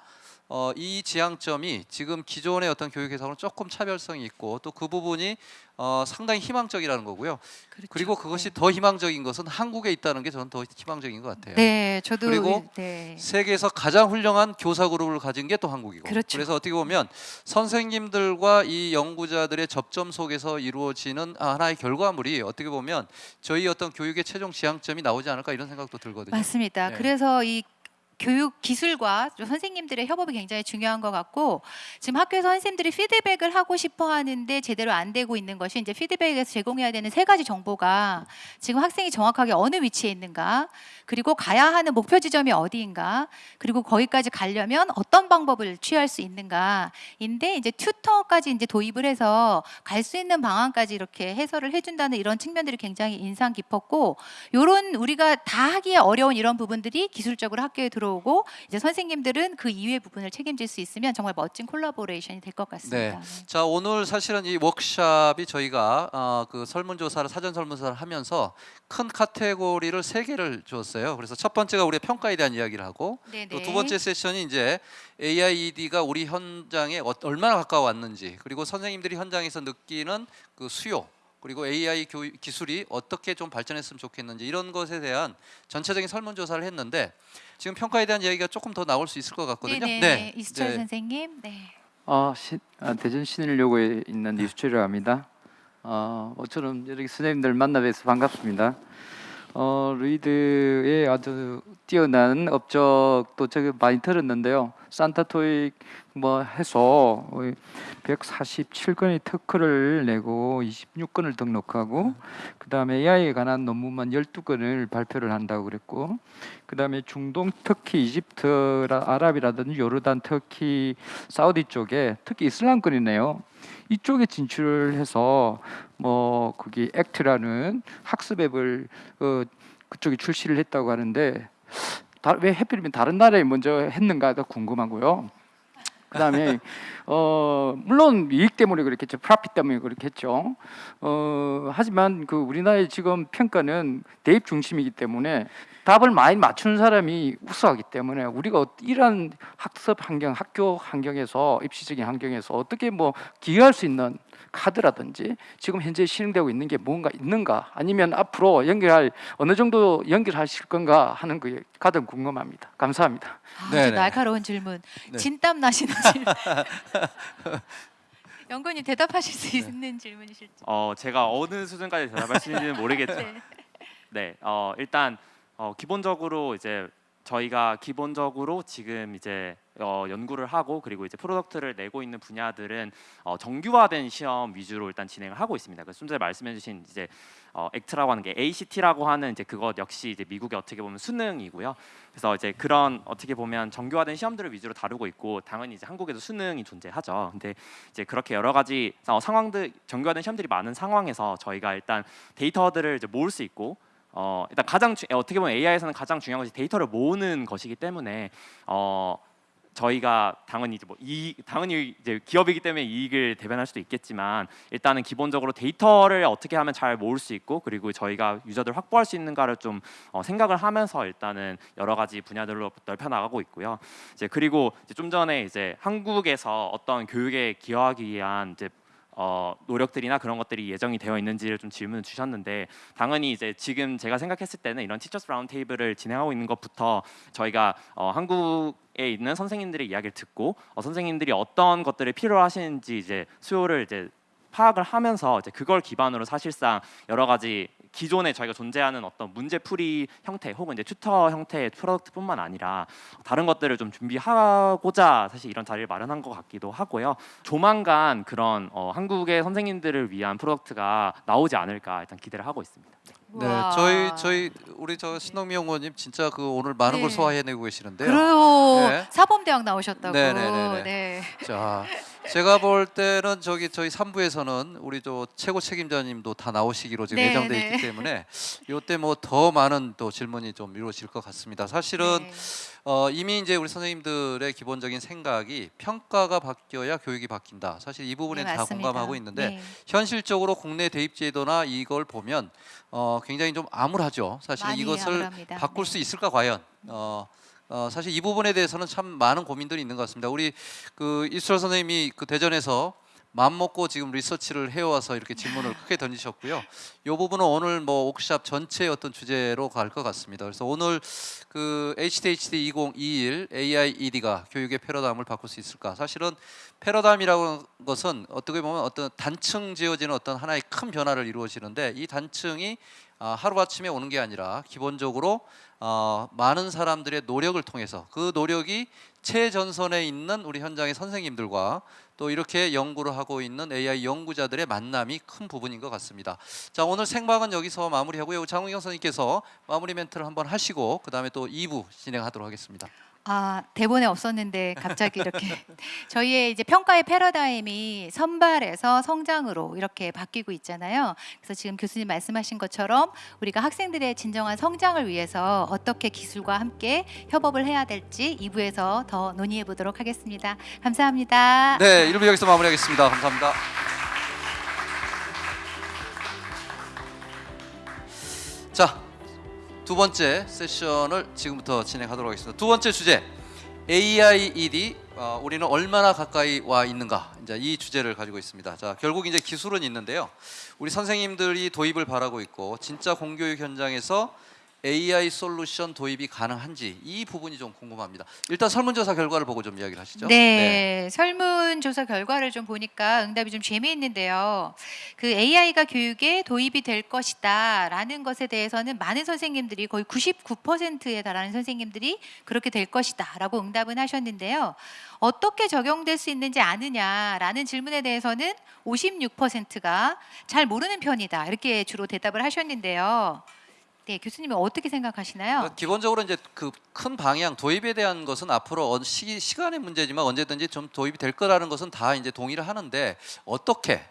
어, 이 지향점이 지금 기존의 어떤 교육 회사와는 조금 차별성이 있고 또 그 부분이 어, 상당히 희망적이라는 거고요. 그렇죠. 그리고 그것이 더 희망적인 것은 한국에 있다는 게 저는 더 희망적인 것 같아요. 네, 저도 그리고 네. 세계에서 가장 훌륭한 교사 그룹을 가진 게 또 한국이고 그렇죠. 래서 어떻게 보면 선생님들과 이 연구자들의 접점 속에서 이루어지는 하나의 결과물이 어떻게 보면 저희 어떤 교육의 최종 지향점이 나오지 않을까 이런 생각도 들거든요. 맞습니다. 네. 그래서 이 교육 기술과 좀 선생님들의 협업이 굉장히 중요한 것 같고 지금 학교에서 선생님들이 피드백을 하고 싶어 하는데 제대로 안 되고 있는 것이 이제 피드백에서 제공해야 되는 세 가지 정보가 지금 학생이 정확하게 어느 위치에 있는가 그리고 가야 하는 목표 지점이 어디인가 그리고 거기까지 가려면 어떤 방법을 취할 수 있는가인데 이제 tutor까지 이제 도입을 해서 갈 수 있는 방안까지 이렇게 해설을 해준다는 이런 측면들이 굉장히 인상 깊었고 요런 우리가 다 하기에 어려운 이런 부분들이 기술적으로 학교에 들어 오고 이제 선생님들은 그 이외의 부분을 책임질 수 있으면 정말 멋진 collaboration이 될 것 같습니다. 네. 자 오늘 사실은 이 워크샵이 저희가 어, 그 설문조사를 사전 설문조사를 하면서 큰 카테고리를 세 개를 주었어요. 그래서 첫 번째가 우리의 평가에 대한 이야기를 하고. 또 두 번째 세션이 이제 AIED가 우리 현장에 어- 얼마나 가까워왔는지 그리고 선생님들이 현장에서 느끼는 그 수요 그리고 AI 교육 기술이 어떻게 좀 발전했으면 좋겠는지 이런 것에 대한 전체적인 설문조사를 했는데 지금 평가에 대한 이야기가 조금 더 나올 수 있을 것 같거든요. 네네. 이수철 네. 선생님. 네. 어, 시, 아, 대전 신일여고에 있는 이수철이라고 합니다. 어, 모처럼 이렇게 선생님들 만나 뵈서 반갑습니다. 어, 루이드의 아주 뛰어난 업적도 제가 많이 들었는데요. 산타토익 뭐 해서 147건의 특허를 내고 26건을 등록하고 그 다음에 AI에 관한 논문만 12건을 발표를 한다고 그랬고 그 다음에 중동 특히 이집트 아랍이라든지 요르단 터키 사우디 쪽에 특히 이슬람권이네요. 이쪽에 진출을 해서 뭐 거기 액트라는 학습 앱을 어, 그쪽에 출시를 했다고 하는데 다, 왜 해필이면 다른 나라에 먼저 했는가가 궁금하고요. 그다음에 [laughs] 어 물론 이익 때문에 그렇겠죠. 프라핏 때문에 그렇겠죠. 어 하지만 그 우리나라의 지금 평가는 대입 중심이기 때문에 답을 많이 맞추는 사람이 우수하기 때문에 우리가 어- 이런 학습 환경, 학교 환경에서 입시적인 환경에서 어떻게 뭐 기여할 수 있는 카드라든지 지금 현재 실행되고 있는 게 뭔가 있는가 아니면 앞으로 연결할 어느 정도 연결하실 건가 하는 게 가장 궁금합니다. 감사합니다. 아주 네네. 날카로운 질문. 네. 진땀 나시는 [laughs] 질문. [laughs] 연구님 대답하실 수 있는 질문이실지. 어 제가 어느 수준까지 대답할 수 있는지는 모르겠죠. [laughs] 네. 네, 어, 일단 어, 기본적으로 이제 저희가 기본적으로 지금 이제 어, 연구를 하고 그리고 이제 product를 내고 있는 분야들은 어, 정규화된 시험 위주로 일단 진행을 하고 있습니다. 그래서 좀 전에 말씀해주신 이제 어, 액트라고 하는 게 ACT라고 하는 이제 그것 역시 이제 미국의 어떻게 보면 수능이고요. 그래서 이제 그런 어떻게 보면 정규화된 시험들을 위주로 다루고 있고 당연히 이제 한국에도 수능이 존재하죠. 근데 이제 그렇게 여러 가지 어, 상황들 정규화된 시험들이 많은 상황에서 저희가 일단 데이터들을 이제 모을 수 있고 어 일단 가장 주, 어떻게 보면 AI에서는 가장 중요한 것이 데이터를 모으는 것이기 때문에 어 저희가 당연히 이제 뭐이 당연히 이제 기업이기 때문에 이익을 대변할 수도 있겠지만 일단은 기본적으로 데이터를 어떻게 하면 잘 모을 수 있고 그리고 저희가 유저들 확보할 수 있는가를 좀 어, 생각을 하면서 일단은 여러 가지 분야들로 넓혀 나가고 있고요. 이제 그리고 이제 좀 전에 이제 한국에서 어떤 교육에 기여하기 위한 이제 어, 노력들이나 그런 것들이 예정이 되어 있는지를 좀 질문을 주셨는데 당연히 이제 지금 제가 생각했을 때는 이런 Teachers Round Table을 진행하고 있는 것부터 저희가 어, 한국에 있는 선생님들의 이야기를 듣고 어, 선생님들이 어떤 것들을 필요로 하시는지 이제 수요를 이제 파악을 하면서 이제 그걸 기반으로 사실상 여러 가지 기존에 저희가 존재하는 어떤 문제풀이 형태 혹은 이제 tutor 형태의 product뿐만 아니라 다른 것들을 좀 준비하고자 사실 이런 자리를 마련한 것 같기도 하고요. 조만간 그런 어, 한국의 선생님들을 위한 product가 나오지 않을까 일단 기대를 하고 있습니다. 네, 우와. 저희 저희 우리 저 신동미 연구원님 진짜 그 오늘 많은 걸 네. 소화해내고 계시는데요. 그래요. 네. 사범대학 나오셨다고. 네, 네, 네, 네. 네. 자, 제가 볼 때는 저기 저희 3부에서는 우리 저 최고 책임자님도 다 나오시기로 지금 네, 예정돼 네. 있기 때문에 요때 뭐 더 많은 또 질문이 좀 이루어질 것 같습니다. 사실은 네. 어, 이미 이제 우리 선생님들의 기본적인 생각이 평가가 바뀌어야 교육이 바뀐다. 사실 이 부분에 네, 다 맞습니다. 공감하고 있는데 네. 현실적으로 국내 대입 제도나 이걸 보면 어, 굉장히 좀 암울하죠. 사실 이것을 암울합니다. 바꿀 네. 수 있을까 과연? 어, 어, 사실 이 부분에 대해서는 참 많은 고민들이 있는 것 같습니다. 우리 그 이수철 선생님이 그 대전에서 마음 먹고 지금 리서치를 해와서 이렇게 질문을 크게 던지셨고요. 이 부분은 오늘 뭐 워크샵 전체의 어떤 주제로 갈 것 같습니다. 그래서 오늘 그 HDHD 2021 AIED가 교육의 패러다임을 바꿀 수 있을까? 사실은 패러다임이라고 하는 것은 어떻게 보면 어떤 단층 지어지는 어떤 하나의 큰 변화를 이루어지는데 이 단층이 아, 하루아침에 오는 게 아니라 기본적으로 어, 많은 사람들의 노력을 통해서 그 노력이 최전선에 있는 우리 현장의 선생님들과 또 이렇게 연구를 하고 있는 AI 연구자들의 만남이 큰 부분인 것 같습니다. 자 오늘 생방은 여기서 마무리하고요. 장우경 선생님께서 마무리 멘트를 한번 하시고 그 다음에 또 2부 진행하도록 하겠습니다. 아 대본에 없었는데 갑자기 이렇게 [laughs] 저희의 이제 평가의 패러다임이 선발에서 성장으로 이렇게 바뀌고 있잖아요. 그래서 지금 교수님 말씀하신 것처럼 우리가 학생들의 진정한 성장을 위해서 어떻게 기술과 함께 협업을 해야 될지 2부에서 더 논의해 보도록 하겠습니다. 감사합니다. 네, 1부 여기서 마무리하겠습니다. 감사합니다. 자, 두 번째 세션을 지금부터 진행하도록 하겠습니다. 두 번째 주제 AIED 어, 우리는 얼마나 가까이 와 있는가 이제 이 주제를 가지고 있습니다. 자, 결국 이제 기술은 있는데요. 우리 선생님들이 도입을 바라고 있고 진짜 공교육 현장에서 AI 솔루션 도입이 가능한지 이 부분이 좀 궁금합니다. 일단 설문조사 결과를 보고 좀 이야기를 하시죠. 네, 설문조사 결과를 좀 보니까 응답이 좀 재미있는데요. 그 AI가 교육에 도입이 될 것이다 라는 것에 대해서는 많은 선생님들이 거의 99%에 달하는 선생님들이 그렇게 될 것이다 라고 응답은 하셨는데요. 어떻게 적용될 수 있는지 아느냐라는 질문에 대해서는 56%가 잘 모르는 편이다 이렇게 주로 대답을 하셨는데요. 네, 교수님은 어떻게 생각하시나요? 그러니까 기본적으로 이제 그 큰 방향 도입에 대한 것은 앞으로 어- 시기 시간의 문제지만 언제든지 좀 도입이 될 거라는 것은 다 이제 동의를 하는데 어떻게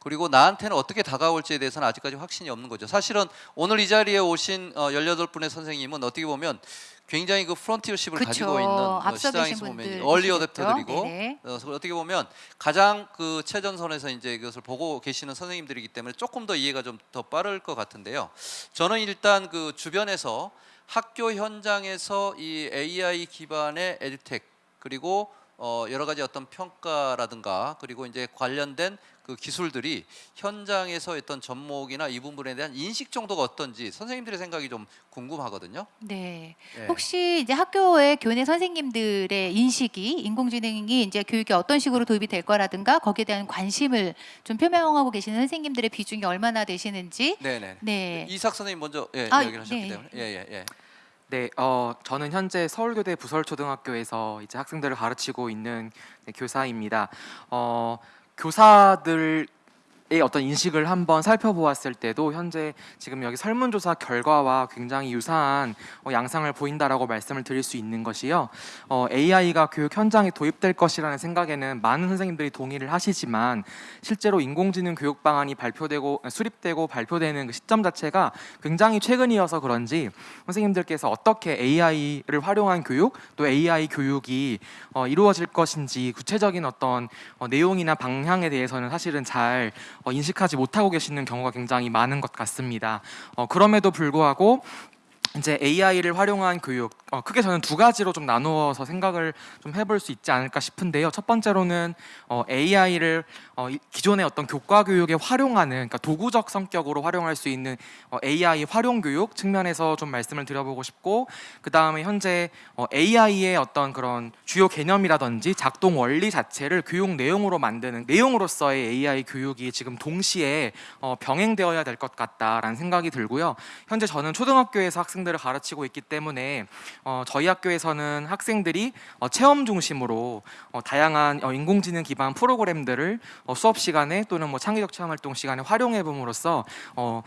그리고 나한테는 어떻게 다가올지에 대해서는 아직까지 확신이 없는 거죠. 사실은 오늘 이 자리에 오신 어, 18분의 선생님은 어떻게 보면 굉장히 그 프론티어십을 그쵸. 가지고 있는 어, 시장에서 보면 얼리? 어댑터들이고 네네. 어, 어떻게 보면 가장 그 최전선에서 이제 이것을 보고 계시는 선생님들이기 때문에 조금 더 이해가 좀 더 빠를 것 같은데요. 저는 일단 그 주변에서 학교 현장에서 이 AI 기반의 에듀텍 그리고 어 여러 가지 어떤 평가라든가 그리고 이제 관련된 그 기술들이 현장에서 어떤 접목이나 이 부분에 대한 인식 정도가 어떤지 선생님들의 생각이 좀 궁금하거든요. 네. 예. 혹시 이제 학교의 교내 선생님들의 인식이 인공지능이 이제 교육에 어떤 식으로 도입이 될 거라든가 거기에 대한 관심을 좀 표명하고 계시는 선생님들의 비중이 얼마나 되시는지 네네. 네. 이삭 선생님 먼저 예, 아, 이야기를 하셨기 네. 때문에 예 예 예. 네, 어, 저는 현재 서울교대 부설초등학교에서 이제 학생들을 가르치고 있는 네, 교사입니다. 어, 교사들의 어떤 인식을 한번 살펴보았을 때도 현재 지금 여기 설문조사 결과와 굉장히 유사한 어, 양상을 보인다라고 말씀을 드릴 수 있는 것이요. 어, AI가 교육 현장에 도입될 것이라는 생각에는 많은 선생님들이 동의를 하시지만 실제로 인공지능 교육 방안이 발표되고 수립되고 발표되는 그 시점 자체가 굉장히 최근이어서 그런지 선생님들께서 어떻게 AI를 활용한 교육 또 AI 교육이 어, 이루어질 것인지 구체적인 어떤 어, 내용이나 방향에 대해서는 사실은 잘 어, 인식하지 못하고 계시는 경우가 굉장히 많은 것 같습니다. 어, 그럼에도 불구하고 이제 AI를 활용한 교육 어, 크게 저는 두 가지로 좀 나누어서 생각을 좀 해볼 수 있지 않을까 싶은데요. 첫 번째로는 어, AI를 어, 이- 기존의 어떤 교과 교육에 활용하는 그러니까 도구적 성격으로 활용할 수 있는 어, AI 활용 교육 측면에서 좀 말씀을 드려보고 싶고 그 다음에 현재 어, AI의 어떤 그런 주요 개념이라든지 작동 원리 자체를 교육 내용으로 만드는 내용으로서의 AI 교육이 지금 동시에 어, 병행되어야 될 것 같다라는 생각이 들고요. 현재 저는 초등학교에서 학생들을 가르치고 있기 때문에 어, 저희 학교에서는 학생들이 어, 체험 중심으로 어, 다양한 어, 인공지능 기반 프로그램들을 어, 수업 시간에 또는 뭐 창의적 체험 활동 시간에 활용해 봄으로써 어,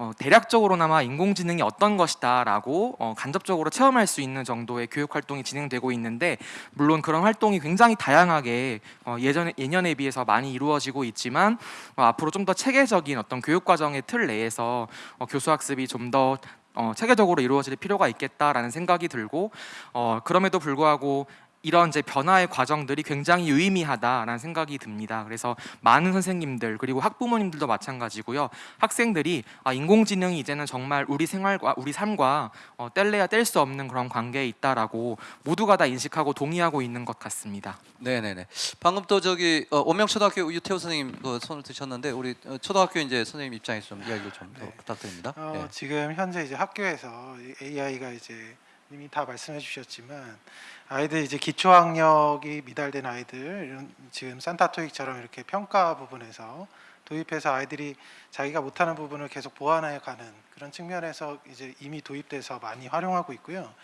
어, 대략적으로나마 인공지능이 어떤 것이다라고 어, 간접적으로 체험할 수 있는 정도의 교육 활동이 진행되고 있는데 물론 그런 활동이 굉장히 다양하게 어, 예전에 예년에 비해서 많이 이루어지고 있지만 어, 앞으로 좀 더 체계적인 어떤 교육 과정의 틀 내에서 어, 교수 학습이 좀 더 어, 체계적으로 이루어질 필요가 있겠다라는 생각이 들고 어, 그럼에도 불구하고 이런 이제 변화의 과정들이 굉장히 유의미하다라는 생각이 듭니다. 그래서 많은 선생님들 그리고 학부모님들도 마찬가지고요. 학생들이 아, 인공지능이 이제는 정말 우리 생활과 우리 삶과 어, 뗄래야 뗄 수 없는 그런 관계에 있다라고 모두가 다 인식하고 동의하고 있는 것 같습니다. 네네네. 방금 또 저기 어, 원명초등학교 유태호 선생님 그 손을 드셨는데 우리 어, 초등학교 이제 선생님 입장에서 좀 이야기를 좀더 네. 부탁드립니다. 어, 예. 지금 현재 이제 학교에서 AI가 이제 이미 다 말씀해 주셨지만 아이들 이제 기초 학력이 미달된 아이들 지금 산타토익처럼 이렇게 평가 부분에서 도입해서 아이들이 자기가 못하는 부분을 계속 보완해 가는 그런 측면에서 이제 이미 도입돼서 많이 활용하고 있고요.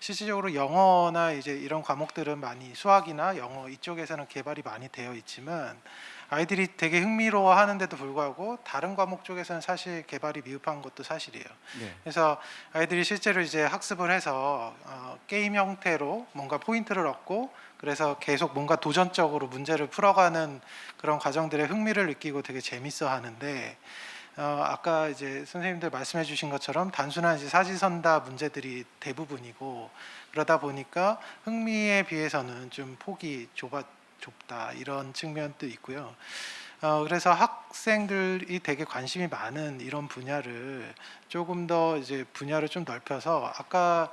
실질적으로 영어나 이제 이런 과목들은 많이 수학이나 영어 이쪽에서는 개발이 많이 되어 있지만 아이들이 되게 흥미로워 하는데도 불구하고 다른 과목 쪽에서는 사실 개발이 미흡한 것도 사실이에요. 네. 그래서 아이들이 실제로 이제 학습을 해서 어, 게임 형태로 뭔가 포인트를 얻고 그래서 계속 뭔가 도전적으로 문제를 풀어가는 그런 과정들에 흥미를 느끼고 되게 재밌어 하는데 어, 아까 이제 선생님들 말씀해 주신 것처럼 단순한 이제 사지선다 문제들이 대부분이고 그러다 보니까 흥미에 비해서는 좀 폭이 좁아 좁다 이런 측면도 있고요. 어, 그래서 학생들이 되게 관심이 많은 이런 분야를 조금 더 이제 분야를 좀 넓혀서 아까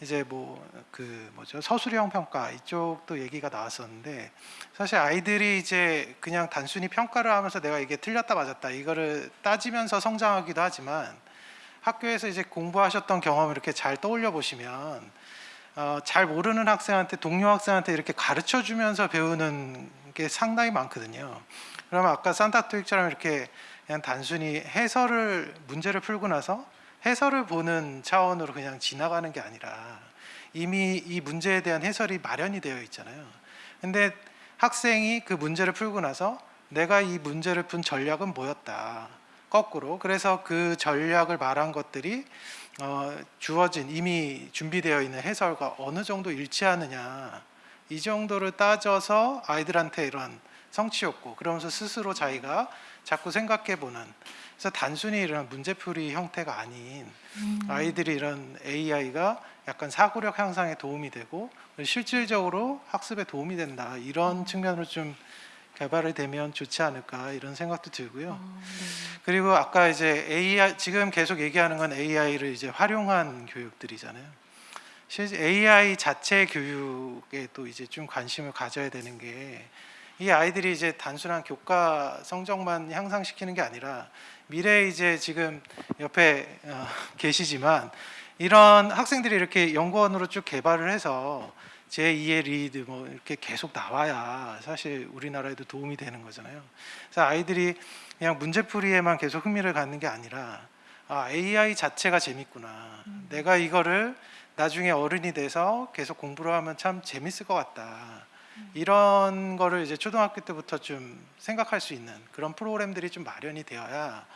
이제 뭐 그 뭐죠 서술형 평가 이쪽도 얘기가 나왔었는데 사실 아이들이 이제 그냥 단순히 평가를 하면서 내가 이게 틀렸다 맞았다 이거를 따지면서 성장하기도 하지만 학교에서 이제 공부하셨던 경험을 이렇게 잘 떠올려 보시면 어, 잘 모르는 학생한테 동료 학생한테 이렇게 가르쳐 주면서 배우는 게 상당히 많거든요. 그러면 아까 산타토익처럼 이렇게 그냥 단순히 해설을 문제를 풀고 나서 해설을 보는 차원으로 그냥 지나가는 게 아니라 이미 이 문제에 대한 해설이 마련이 되어 있잖아요. 근데 학생이 그 문제를 풀고 나서 내가 이 문제를 푼 전략은 뭐였다. 거꾸로 그래서 그 전략을 말한 것들이 어, 주어진 이미 준비되어 있는 해설과 어느 정도 일치하느냐 이 정도를 따져서 아이들한테 이런 성취욕구 그러면서 스스로 자기가 자꾸 생각해보는 그래서 단순히 이런 문제풀이 형태가 아닌 아이들이 이런 AI가 약간 사고력 향상에 도움이 되고 실질적으로 학습에 도움이 된다 이런 측면으로 좀 개발이 되면 좋지 않을까 이런 생각도 들고요. 그리고 아까 이제 AI 지금 계속 얘기하는 건 AI를 이제 활용한 교육들이잖아요. 실제 AI 자체 교육에 또 이제 좀 관심을 가져야 되는 게 이 아이들이 이제 단순한 교과 성적만 향상시키는 게 아니라 미래에 이제 지금 옆에 어, [laughs] 계시지만 이런 학생들이 이렇게 연구원으로 쭉 개발을 해서 제2의 리드 뭐 이렇게 계속 나와야 사실 우리나라에도 도움이 되는 거잖아요. 그래서 아이들이 그냥 문제풀이에만 계속 흥미를 갖는 게 아니라 아, AI 자체가 재밌구나. 내가 이거를 나중에 어른이 돼서 계속 공부를 하면 참 재밌을 것 같다. 이런 거를 이제 초등학교 때부터 좀 생각할 수 있는 그런 프로그램들이 좀 마련이 되어야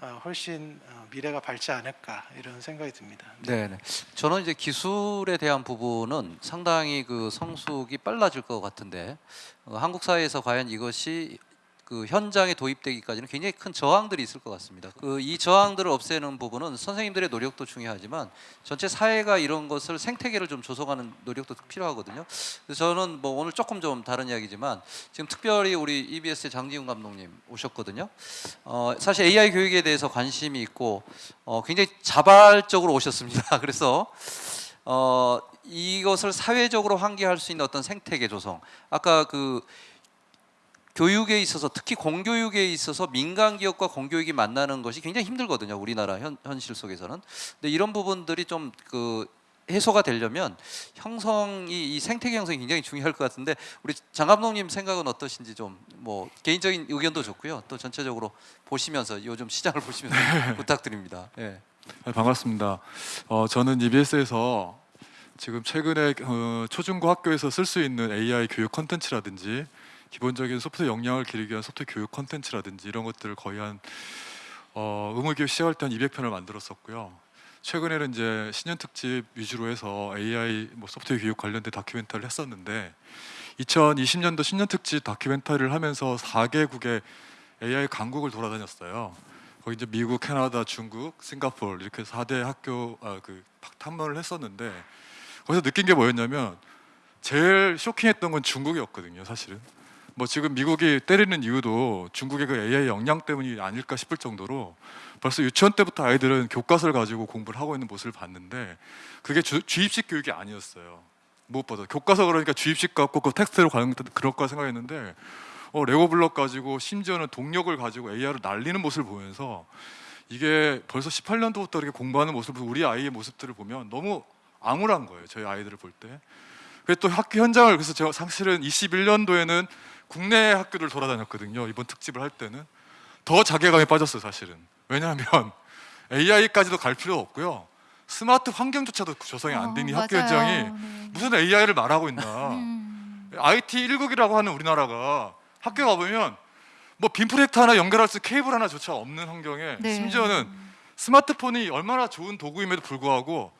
어, 훨씬 어, 미래가 밝지 않을까 이런 생각이 듭니다. 네, 네. 저는 이제 기술에 대한 부분은 상당히 그 성숙이 빨라질 것 같은데 어, 한국 사회에서 과연 이것이 그 현장에 도입되기까지는 굉장히 큰 저항들이 있을 것 같습니다. 그 이 저항들을 없애는 부분은 선생님들의 노력도 중요하지만 전체 사회가 이런 것을 생태계를 좀 조성하는 노력도 필요하거든요. 저는 뭐 오늘 조금 좀 다른 이야기지만 지금 특별히 우리 EBS의 장지훈 감독님 오셨거든요. 어, 사실 AI 교육에 대해서 관심이 있고 어, 굉장히 자발적으로 오셨습니다. [laughs] 그래서 어, 이것을 사회적으로 환기할 수 있는 어떤 생태계 조성. 아까 그 교육에 있어서 특히 공교육에 있어서 민간 기업과 공교육이 만나는 것이 굉장히 힘들거든요. 우리나라 현, 현실 속에서는. 근데 이런 부분들이 좀그 해소가 되려면 형성이 이 생태계 형성이 굉장히 중요할 것 같은데 우리 장 감독님 생각은 어떠신지 좀 뭐 개인적인 의견도 좋고요. 또 전체적으로 보시면서 요즘 시장을 보시면서 [laughs] 부탁드립니다. 예. 네, 반갑습니다. 어, 저는 EBS에서 지금 최근에 어, 초중고 학교에서 쓸 수 있는 AI 교육 컨텐츠라든지 기본적인 소프트웨어 역량을 기르기 위한 소프트웨어 교육 컨텐츠라든지 이런 것들을 거의 한 어, 의무교육 시작할 때 한 200편을 만들었었고요. 최근에는 이제 신년 특집 위주로 해서 AI 뭐 소프트웨어 교육 관련된 다큐멘터리를 했었는데 2020년도 신년 특집 다큐멘터리를 하면서 4개국의 AI 강국을 돌아다녔어요. 거기 이제 미국, 캐나다, 중국, 싱가포르 이렇게 4대 학교 아, 그 탐문을 했었는데 거기서 느낀 게 뭐였냐면 제일 쇼킹했던 건 중국이었거든요, 사실은. 뭐 지금 미국이 때리는 이유도 중국의 그 AI 역량 때문이 아닐까 싶을 정도로 벌써 유치원 때부터 아이들은 교과서를 가지고 공부를 하고 있는 모습을 봤는데 그게 주, 주입식 교육이 아니었어요. 무엇보다 교과서 그러니까 주입식 갖고 그 텍스트로 가는 그럴 거 생각했는데 어, 레고 블럭 가지고 심지어는 동력을 가지고 AR을 날리는 모습을 보면서 이게 벌써 18년도부터 이렇게 공부하는 모습을 우리 아이의 모습들을 보면 너무 암울한 거예요. 저희 아이들을 볼 때. 그래서 또 학교 현장을 그래서 제가 사실은 21년도에는 국내 학교를 돌아다녔거든요. 이번 특집을 할 때는 더 자괴감에 빠졌어요. 사실은 왜냐하면 [laughs] AI까지도 갈 필요 없고요. 스마트 환경조차도 조성이 안 되니 어, 학교. 현장이 네. 무슨 AI를 말하고 있나? 음. IT 1국이라고 하는 우리나라가 학교 가보면 뭐 빔 프로젝터 하나 연결할 수 케이블 하나조차 없는 환경에 네. 심지어는 스마트폰이 얼마나 좋은 도구임에도 불구하고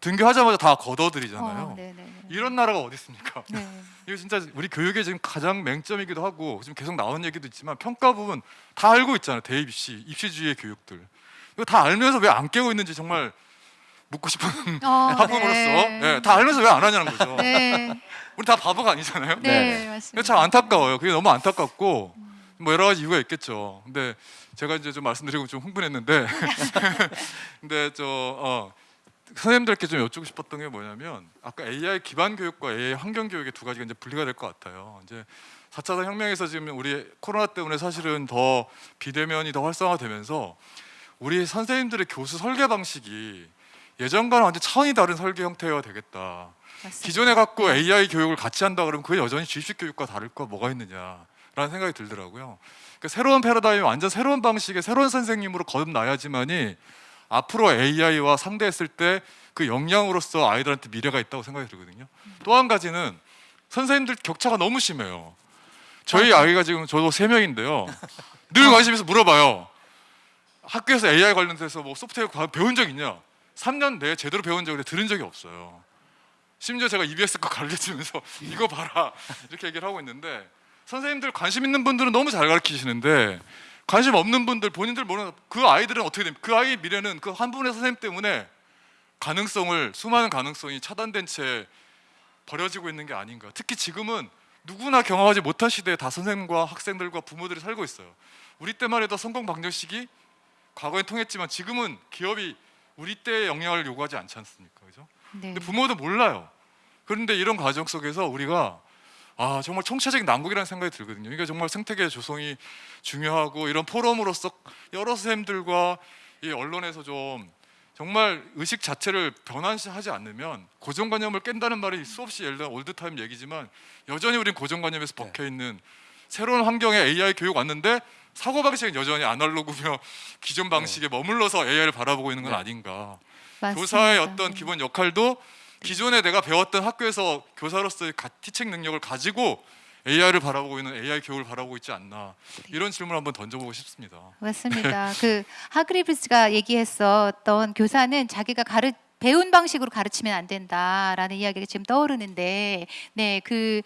등교하자마자 다 걷어들이잖아요. 어, 네, 네, 네. 이런 나라가 어디 있습니까? [laughs] 네. 이거 진짜 우리 교육의 지금 가장 맹점이기도 하고 지금 계속 나오는 얘기도 있지만 평가 부분 다 알고 있잖아요. 대입 입시, 입시주의의 교육들. 이거 다 알면서 왜 안 깨고 있는지 정말 묻고 싶은 [laughs] 어, 학부모로서 네. 예, 다 알면서 왜 안 하냐는 거죠. 네. [laughs] 우리 다 바보가 아니잖아요. 네, 맞습니다. 참 안타까워요. 그게 너무 안타깝고 뭐 여러 가지 이유가 있겠죠. 근데 제가 이제 좀 말씀드리고 좀 흥분했는데 근데 저 어, 선생님들께 좀 여쭙고 싶었던 게 뭐냐면 아까 AI 기반 교육과 AI 환경 교육의 두 가지가 이제 분리가 될 것 같아요. 이제 4차 혁명에서 지금 우리 코로나 때문에 사실은 더 비대면이 더 활성화되면서 우리 선생님들의 교수 설계 방식이 예전과는 완전 차원이 다른 설계 형태가 되겠다. 맞습니다. 기존에 갖고 AI 교육을 같이 한다 그러면 그게 여전히 주입식 교육과 다를 거 뭐가 있느냐라는 생각이 들더라고요. 그러니까 새로운 패러다임이 완전 새로운 방식의 새로운 선생님으로 거듭나야지만이 앞으로 AI와 상대했을 때 그 역량으로서 아이들한테 미래가 있다고 생각이 들거든요. 또 한 가지는 선생님들 격차가 너무 심해요. 저희 아이가 지금 저도 세 명인데요. 늘 관심에서 물어봐요. 학교에서 AI 관련돼서 뭐 소프트웨어 과- 배운 적 있냐? 3년 내에 제대로 배운 적을 들은 적이 없어요. 심지어 제가 EBS 거 가르쳐주면서 이거 봐라 이렇게 얘기를 하고 있는데 선생님들 관심 있는 분들은 너무 잘 가르치시는데 관심 없는 분들 본인들 모르는 그 아이들은 어떻게 됩니까? 그 아이의 미래는 그 한 분의 선생님 때문에 가능성을 수많은 가능성이 차단된 채 버려지고 있는 게 아닌가. 특히 지금은 누구나 경험하지 못한 시대에 다 선생님과 학생들과 부모들이 살고 있어요. 우리 때만 해도 성공 방정식이 과거에 통했지만 지금은 기업이 우리 때의 영향을 요구하지 않지 않습니까? 그죠? 네. 근데 부모도 몰라요. 그런데 이런 과정 속에서 우리가 아 정말 총체적인 난국이라는 생각이 들거든요. 그러니까 정말 생태계 조성이 중요하고 이런 포럼으로서 여러 선생님들과 이 언론에서 좀 정말 의식 자체를 변환하지 않으면 고정관념을 깬다는 말이 수없이 예를 들어 올드타임 얘기지만 여전히 우린 고정관념에서 박혀 있는 새로운 환경에 AI 교육 왔는데 사고 방식은 여전히 아날로그며 기존 방식에 머물러서 AI를 바라보고 있는 건 아닌가. 맞습니다. 교사의 어떤 기본 역할도 기존에 내가 배웠던 학교에서 교사로서의 가- 티칭 능력을 가지고 AI를 바라보고 있는 AI 교육을 바라보고 있지 않나 이런 질문을 한번 던져보고 싶습니다. 맞습니다. 그 하그리브스가 얘기했었던 교사는 자기가 가르 배운 방식으로 가르치면 안 된다라는 이야기가 지금 떠오르는데, 네, 그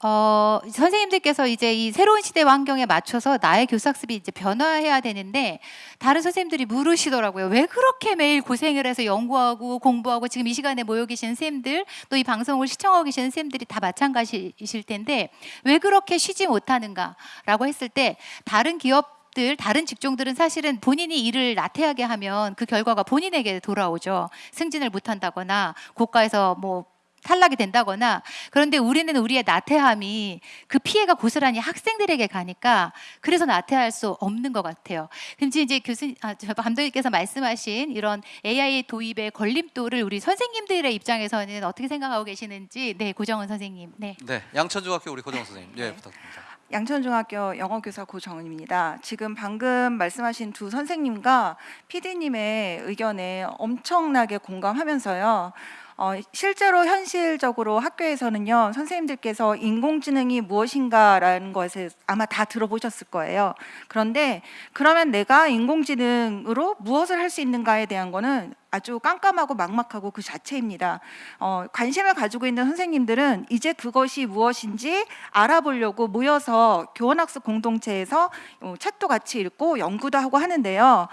어, 선생님들께서 이제 이 새로운 시대 환경에 맞춰서 나의 교사학습이 이제 변화해야 되는데 다른 선생님들이 물으시더라고요. 왜 그렇게 매일 고생을 해서 연구하고 공부하고 지금 이 시간에 모여 계신 선생님들 또 이 방송을 시청하고 계시는 선생님들이 다 마찬가지이실 텐데 왜 그렇게 쉬지 못하는가라고 했을 때 다른 기업 들 다른 직종들은 사실은 본인이 일을 나태하게 하면 그 결과가 본인에게 돌아오죠. 승진을 못한다거나 고가에서 뭐 탈락이 된다거나 그런데 우리는 우리의 나태함이 그 피해가 고스란히 학생들에게 가니까 그래서 나태할 수 없는 것 같아요. 근데 이제 교수님, 아, 저 감독님께서 말씀하신 이런 AI 도입의 걸림돌을 우리 선생님들의 입장에서는 어떻게 생각하고 계시는지 네 고정은 선생님 네. 네, 양천중학교 우리 고정 선생님, 예 부탁드립니다. 양천중학교 영어교사 고정은입니다. 지금 방금 말씀하신 두 선생님과 PD님의 의견에 엄청나게 공감하면서요. 어, 실제로 현실적으로 학교에서는요, 선생님들께서 인공지능이 무엇인가라는 것에 아마 다 들어보셨을 거예요. 그런데 그러면 내가 인공지능으로 무엇을 할 수 있는가에 대한 거는 아주 깜깜하고 막막하고 그 자체입니다. 어, 관심을 가지고 있는 선생님들은 이제 그것이 무엇인지 알아보려고 모여서 교원학습 공동체에서 어, 책도 같이 읽고 연구도 하고 하는데요.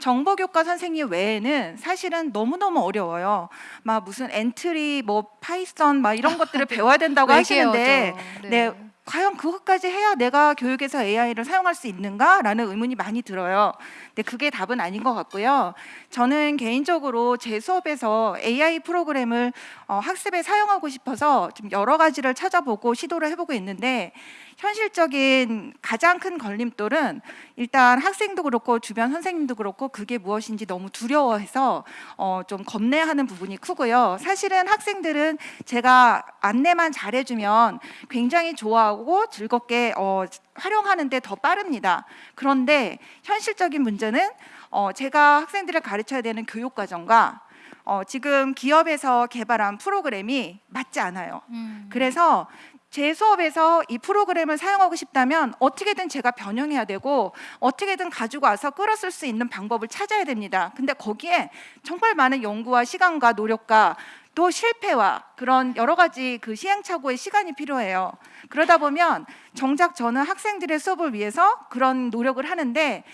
정보교과 선생님 외에는 사실은 너무너무 어려워요. 막 무슨 엔트리, 뭐 파이썬 막 이런 것들을 [laughs] 배워야 된다고 하시는데 외계어죠. 네. 과연 그것까지 해야 내가 교육에서 AI를 사용할 수 있는가라는 의문이 많이 들어요. 근데 그게 답은 아닌 것 같고요. 저는 개인적으로 제 수업에서 AI 프로그램을 어, 학습에 사용하고 싶어서 좀 여러 가지를 찾아보고 시도를 해보고 있는데 현실적인 가장 큰 걸림돌은 일단 학생도 그렇고 주변 선생님도 그렇고 그게 무엇인지 너무 두려워해서 어, 좀 겁내하는 부분이 크고요. 사실은 학생들은 제가 안내만 잘해주면 굉장히 좋아하고 즐겁게 어, 활용하는데 더 빠릅니다. 그런데 현실적인 문제는 어, 제가 학생들을 가르쳐야 되는 교육 과정과 어, 지금 기업에서 개발한 프로그램이 맞지 않아요. 음. 그래서 제 수업에서 이 프로그램을 사용하고 싶다면 어떻게든 제가 변형해야 되고 어떻게든 가지고 와서 끌어쓸 수 있는 방법을 찾아야 됩니다. 근데 거기에 정말 많은 연구와 시간과 노력과 또 실패와 그런 여러 가지 그 시행착오의 시간이 필요해요. 그러다 보면 정작 저는 학생들의 수업을 위해서 그런 노력을 하는데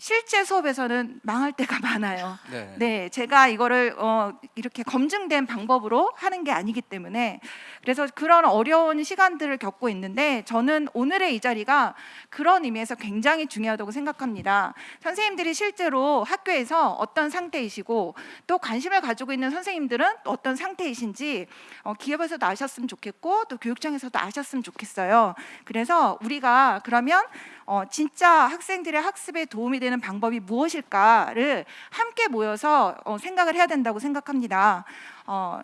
실제 수업에서는 망할 때가 [laughs] 많아요. 네. 네, 제가 이거를 어, 이렇게 검증된 방법으로 하는 게 아니기 때문에 그래서 그런 어려운 시간들을 겪고 있는데 저는 오늘의 이 자리가 그런 의미에서 굉장히 중요하다고 생각합니다. 선생님들이 실제로 학교에서 어떤 상태이시고 또 관심을 가지고 있는 선생님들은 어떤 상태이신지 어, 기업에서도 아셨으면 좋겠고 또 교육청에서도 아셨으면 좋겠어요. 그래서 우리가 그러면 어, 진짜 학생들의 학습에 도움이 되는 방법이 무엇일까를 함께 모여서 어, 생각을 해야 된다고 생각합니다. 어,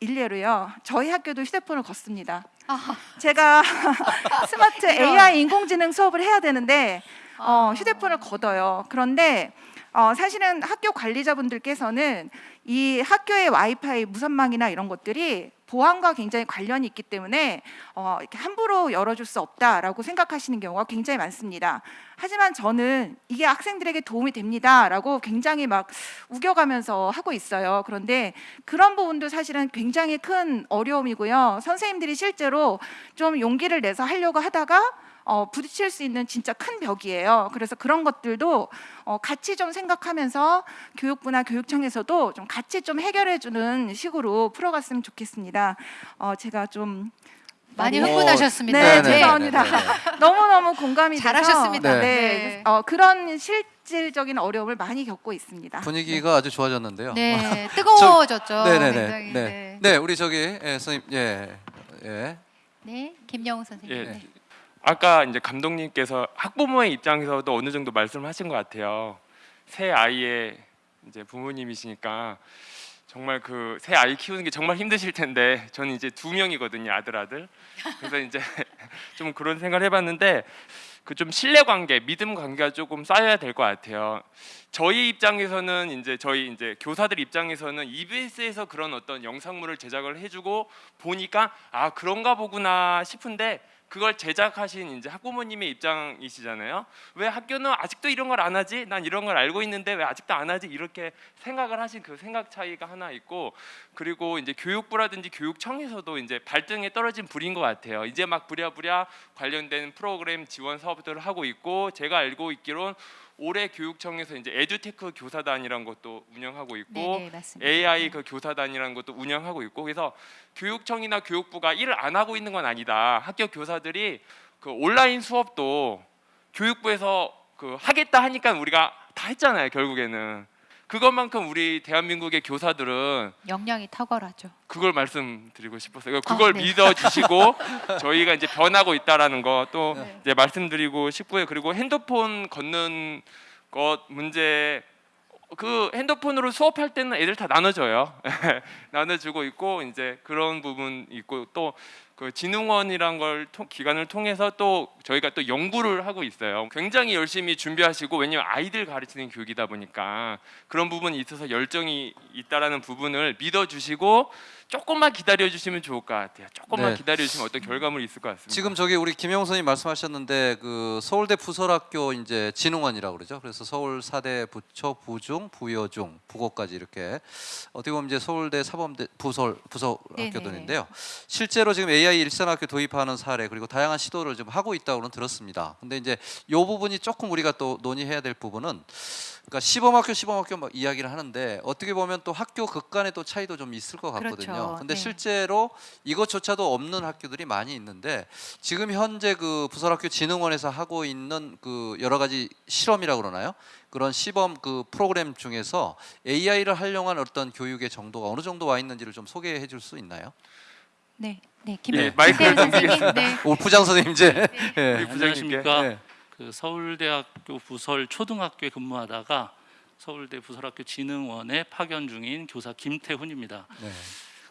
일례로요. 저희 학교도 휴대폰을 걷습니다. 제가 [laughs] 스마트 AI 인공지능 수업을 해야 되는데 어, 휴대폰을 걷어요. 그런데 어, 사실은 학교 관리자분들께서는 이 학교의 와이파이 무선망이나 이런 것들이 보안과 굉장히 관련이 있기 때문에 어, 이렇게 함부로 열어줄 수 없다라고 생각하시는 경우가 굉장히 많습니다. 하지만 저는 이게 학생들에게 도움이 됩니다라고 굉장히 막 우겨가면서 하고 있어요. 그런데 그런 부분도 사실은 굉장히 큰 어려움이고요. 선생님들이 실제로 좀 용기를 내서 하려고 하다가 어, 부딪힐 수 있는 진짜 큰 벽이에요. 그래서 그런 것들도 어, 같이 좀 생각하면서 교육부나 교육청에서도 좀 같이 좀 해결해주는 식으로 풀어갔으면 좋겠습니다. 어, 제가 좀 많이 많이- 흥분하셨습니다. 네, 네. 죄송합니다. [laughs] 너무 너무 공감이 잘하셨습니다. 돼서 네, 네. 어, 그런 실질적인 어려움을 많이 겪고 있습니다. 분위기가 아주 좋아졌는데요. 네, [laughs] 뜨거워졌죠. 네네네. 굉장히, 네. 네. 네, 우리 저기 예, 선생님 예. 예. 네, 김영우 선생님. 예. 네. 아까 이제 감독님께서 학부모의 입장에서도 어느 정도 말씀하신 것 같아요. 새 아이의 이제 부모님이시니까 정말 그 새 아이 키우는 게 정말 힘드실 텐데 저는 이제 두 명이거든요 아들 아들. 그래서 이제 [laughs] 좀 그런 생각을 해봤는데 그 좀 신뢰 관계, 믿음 관계가 조금 쌓여야 될 것 같아요. 저희 입장에서는 이제 저희 이제 교사들 입장에서는 EBS에서 그런 어떤 영상물을 제작을 해주고 보니까 아 그런가 보구나 싶은데 그걸 제작하신 이제 학부모님의 입장이시잖아요. 왜 학교는 아직도 이런 걸 안 하지? 난 이런 걸 알고 있는데 왜 아직도 안 하지? 이렇게 생각을 하신 그 생각 차이가 하나 있고 그리고 이제 교육부라든지 교육청에서도 이제 발등에 떨어진 불인 것 같아요. 이제 막 부랴부랴 관련된 프로그램 지원 사업들을 하고 있고 제가 알고 있기론 올해 교육청에서 이제 에듀테크 교사단이라는 것도 운영하고 있고 네, 네, 맞습니다. AI 그 교사단이라는 것도 운영하고 있고 그래서 교육청이나 교육부가 일을 안 하고 있는 건 아니다. 학교 교사들이 그 온라인 수업도 교육부에서 그 하겠다 하니까 우리가 다 했잖아요. 결국에는 그것만큼 우리 대한민국의 교사들은 역량이 탁월하죠. 그걸 말씀드리고 싶었어요. 그걸 네. 믿어 주시고 [laughs] 저희가 이제 변하고 있다라는 거또 네. 이제 말씀드리고 싶고요. 그리고 핸드폰 걷는 것 문제 그 핸드폰으로 수업할 때는 애들 다 나눠줘요. [laughs] 나눠주고 있고 이제 그런 부분 있고 또 그 진흥원이란 걸 통, 기관을 통해서 또 저희가 또 연구를 하고 있어요. 굉장히 열심히 준비하시고 왜냐면 아이들 가르치는 교육이다 보니까 그런 부분이 있어서 열정이 있다라는 부분을 믿어주시고 조금만 기다려 주시면 좋을 것 같아요. 조금만 네. 기다려 주시면 어떤 결과물이 있을 것 같습니다. 지금 저기 우리 김영 선생님 말씀하셨는데 그 서울대 부설학교 이제 진흥원이라고 그러죠. 그래서 서울 사대 부초 부중 부여중 부고까지 이렇게 어떻게 보면 이제 서울대 사범대 부설 부설 네네. 학교들인데요. 실제로 지금 AI 일산학교 도입하는 사례 그리고 다양한 시도를 좀 하고 있다고는 들었습니다. 근데 이제 요 부분이 조금 우리가 또 논의해야 될 부분은 그러니까 시범학교 시범학교 막 이야기를 하는데 어떻게 보면 또 학교 극간의 또 차이도 좀 있을 것 같거든요. 그렇죠. 근데 네. 실제로 이것조차도 없는 학교들이 많이 있는데 지금 현재 그 부설학교 진흥원에서 하고 있는 그 여러 가지 실험이라고 그러나요? 그런 시범 그 프로그램 중에서 AI를 활용한 어떤 교육의 정도가 어느 정도 와 있는지를 좀 소개해 줄 수 있나요? 네, 네, 김 예, 마이크를 김태현 선생님. 네. 오 부장 선생님 이제 예. 우리 부장님께 안녕하십니까. 네. 그 서울대학교 부설 초등학교에 근무하다가 서울대 부설학교 진흥원에 파견 중인 교사 김태훈입니다. 네.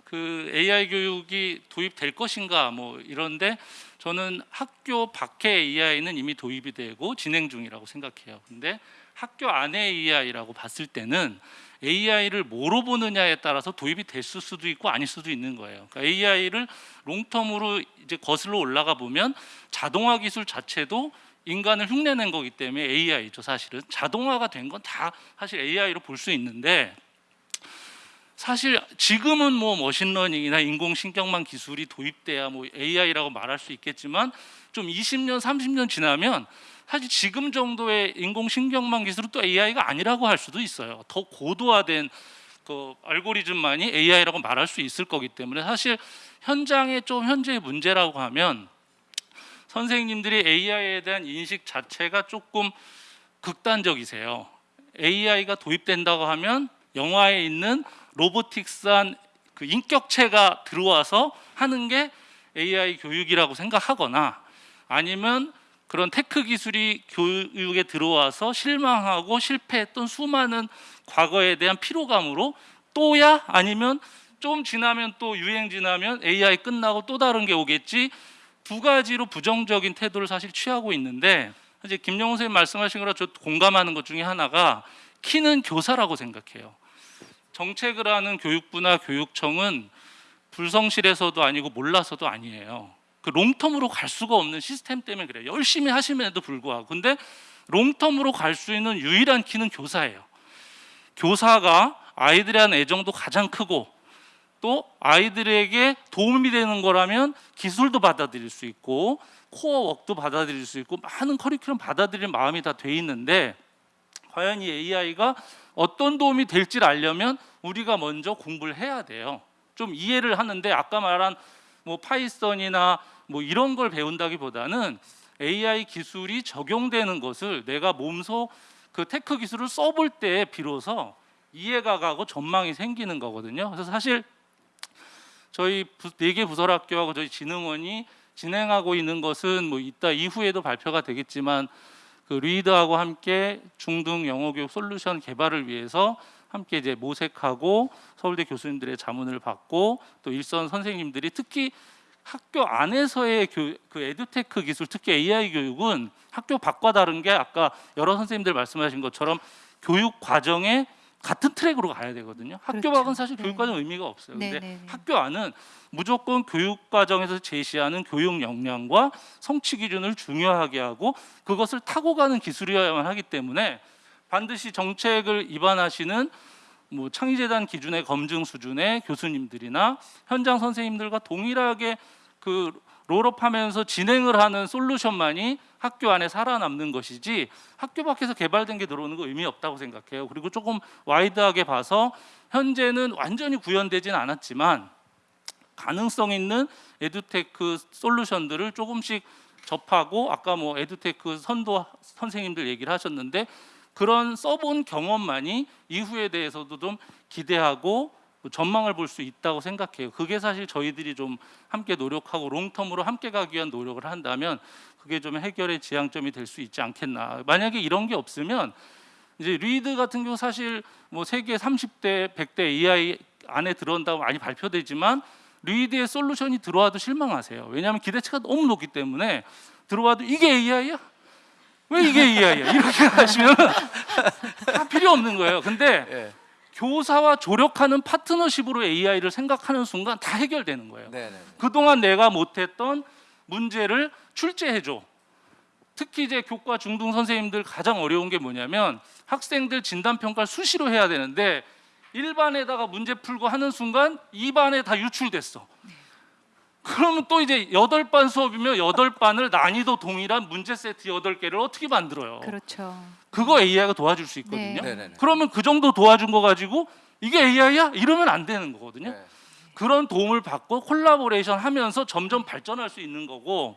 그 AI 교육이 도입될 것인가 뭐 이런데 저는 학교 밖의 AI는 이미 도입이 되고 진행 중이라고 생각해요. 근데 학교 안의 AI라고 봤을 때는 AI를 뭐로 보느냐에 따라서 도입이 됐을 수도 있고 아닐 수도 있는 거예요. 그러니까 AI를 long-term으로 이제 거슬러 올라가 보면 자동화 기술 자체도 인간을 흉내낸 거기 때문에 AI죠 사실은 자동화가 된 건 다 사실 AI로 볼 수 있는데 사실 지금은 뭐 machine learning이나 인공신경망 기술이 도입돼야 뭐 AI라고 말할 수 있겠지만 좀 20년, 30년 지나면 사실 지금 정도의 인공신경망 기술은 또 AI가 아니라고 할 수도 있어요. 더 고도화된 그 알고리즘만이 AI라고 말할 수 있을 거기 때문에 사실 현장의 좀 현재의 문제라고 하면 선생님들이 AI에 대한 인식 자체가 조금 극단적이세요. AI가 도입된다고 하면 영화에 있는 로보틱스한 그 인격체가 들어와서 하는 게 AI 교육이라고 생각하거나 아니면 그런 tech 기술이 교육에 들어와서 실망하고 실패했던 수많은 과거에 대한 피로감으로 또야 아니면 좀 지나면 또 유행 지나면 AI 끝나고 또 다른 게 오겠지 두 가지로 부정적인 태도를 사실 취하고 있는데 이제 김영호 선생님 말씀하신 거랑 저 공감하는 것 중에 하나가 키는 교사라고 생각해요. 정책을 하는 교육부나 교육청은 불성실해서도 아니고 몰라서도 아니에요. 그 롱텀으로 갈 수가 없는 시스템 때문에 그래요. 열심히 하심에도 불구하고. 근데 롱텀으로 갈 수 있는 유일한 키는 교사예요. 교사가 아이들에 대한 애정도 가장 크고 또 아이들에게 도움이 되는 거라면 기술도 받아들일 수 있고 코어 웍도 받아들일 수 있고 많은 커리큘럼 받아들일 마음이 다 돼 있는데 과연 이 AI가 어떤 도움이 될지를 알려면 우리가 먼저 공부를 해야 돼요. 좀 이해를 하는데 아까 말한 뭐 파이썬이나 뭐 이런 걸 배운다기보다는 AI 기술이 적용되는 것을 내가 몸소 그 tech 기술을 써볼 때 비로소 이해가 가고 전망이 생기는 거거든요. 그래서 사실 저희 네 개 부설학교하고 저희 진흥원이 진행하고 있는 것은 뭐 이따 이후에도 발표가 되겠지만 그 리드하고 함께 중등 영어 교육 솔루션 개발을 위해서 함께 이제 모색하고 서울대 교수님들의 자문을 받고 또 일선 선생님들이 특히 학교 안에서의 교, 그 에듀테크 기술 특히 AI 교육은 학교 밖과 다른 게 아까 여러 선생님들 말씀하신 것처럼 교육 과정에 같은 트랙으로 가야 되거든요. 학교 그렇죠. 밖은 사실 네. 교육 과정 의미가 없어요. 네, 근데 네, 네. 학교 안은 무조건 교육 과정에서 제시하는 교육 역량과 성취 기준을 중요하게 하고 그것을 타고 가는 기술이어야만 하기 때문에 반드시 정책을 입안하시는 뭐 창의재단 기준의 검증 수준의 교수님들이나 현장 선생님들과 동일하게 그 roll up하면서 진행을 하는 솔루션만이 학교 안에 살아남는 것이지 학교 밖에서 개발된 게 들어오는 거 의미 없다고 생각해요. 그리고 조금 wide하게 봐서 현재는 완전히 구현되진 않았지만 가능성 있는 에듀테크 솔루션들을 조금씩 접하고 아까 뭐 에듀테크 선도 선생님들 얘기를 하셨는데 그런 써본 경험만이 이후에 대해서도 좀 기대하고 전망을 볼 수 있다고 생각해요. 그게 사실 저희들이 좀 함께 노력하고 long term으로 함께 가기 위한 노력을 한다면 그게 좀 해결의 지향점이 될 수 있지 않겠나. 만약에 이런 게 없으면 이제 리드 같은 경우 사실 뭐 세계 30대, 100대 AI 안에 들어온다고 많이 발표되지만 리드의 솔루션이 들어와도 실망하세요. 왜냐하면 기대치가 너무 높기 때문에 들어와도 이게 AI야? 왜 이게 AI야? 이렇게 [laughs] 하시면 [laughs] 다 필요 없는 거예요. 근데 예. 교사와 조력하는 파트너십으로 AI를 생각하는 순간 다 해결되는 거예요. 네, 네. 그동안 내가 못했던 문제를 출제해줘. 특히 이제 교과 중등 선생님들 가장 어려운 게 뭐냐면 학생들 진단 평가를 수시로 해야 되는데 1반에다가 문제 풀고 하는 순간 2반에 다 유출됐어. 그러면 또 이제 여덟 반 수업이면 여덟 반을 난이도 동일한 문제 세트 여덟 개를 어떻게 만들어요? 그렇죠. 그거 AI가 도와줄 수 있거든요. 네, 네, 네. 그러면 그 정도 도와준 거 가지고 이게 AI야? 이러면 안 되는 거거든요. 네. 그런 도움을 받고 콜라보레이션 하면서 점점 발전할 수 있는 거고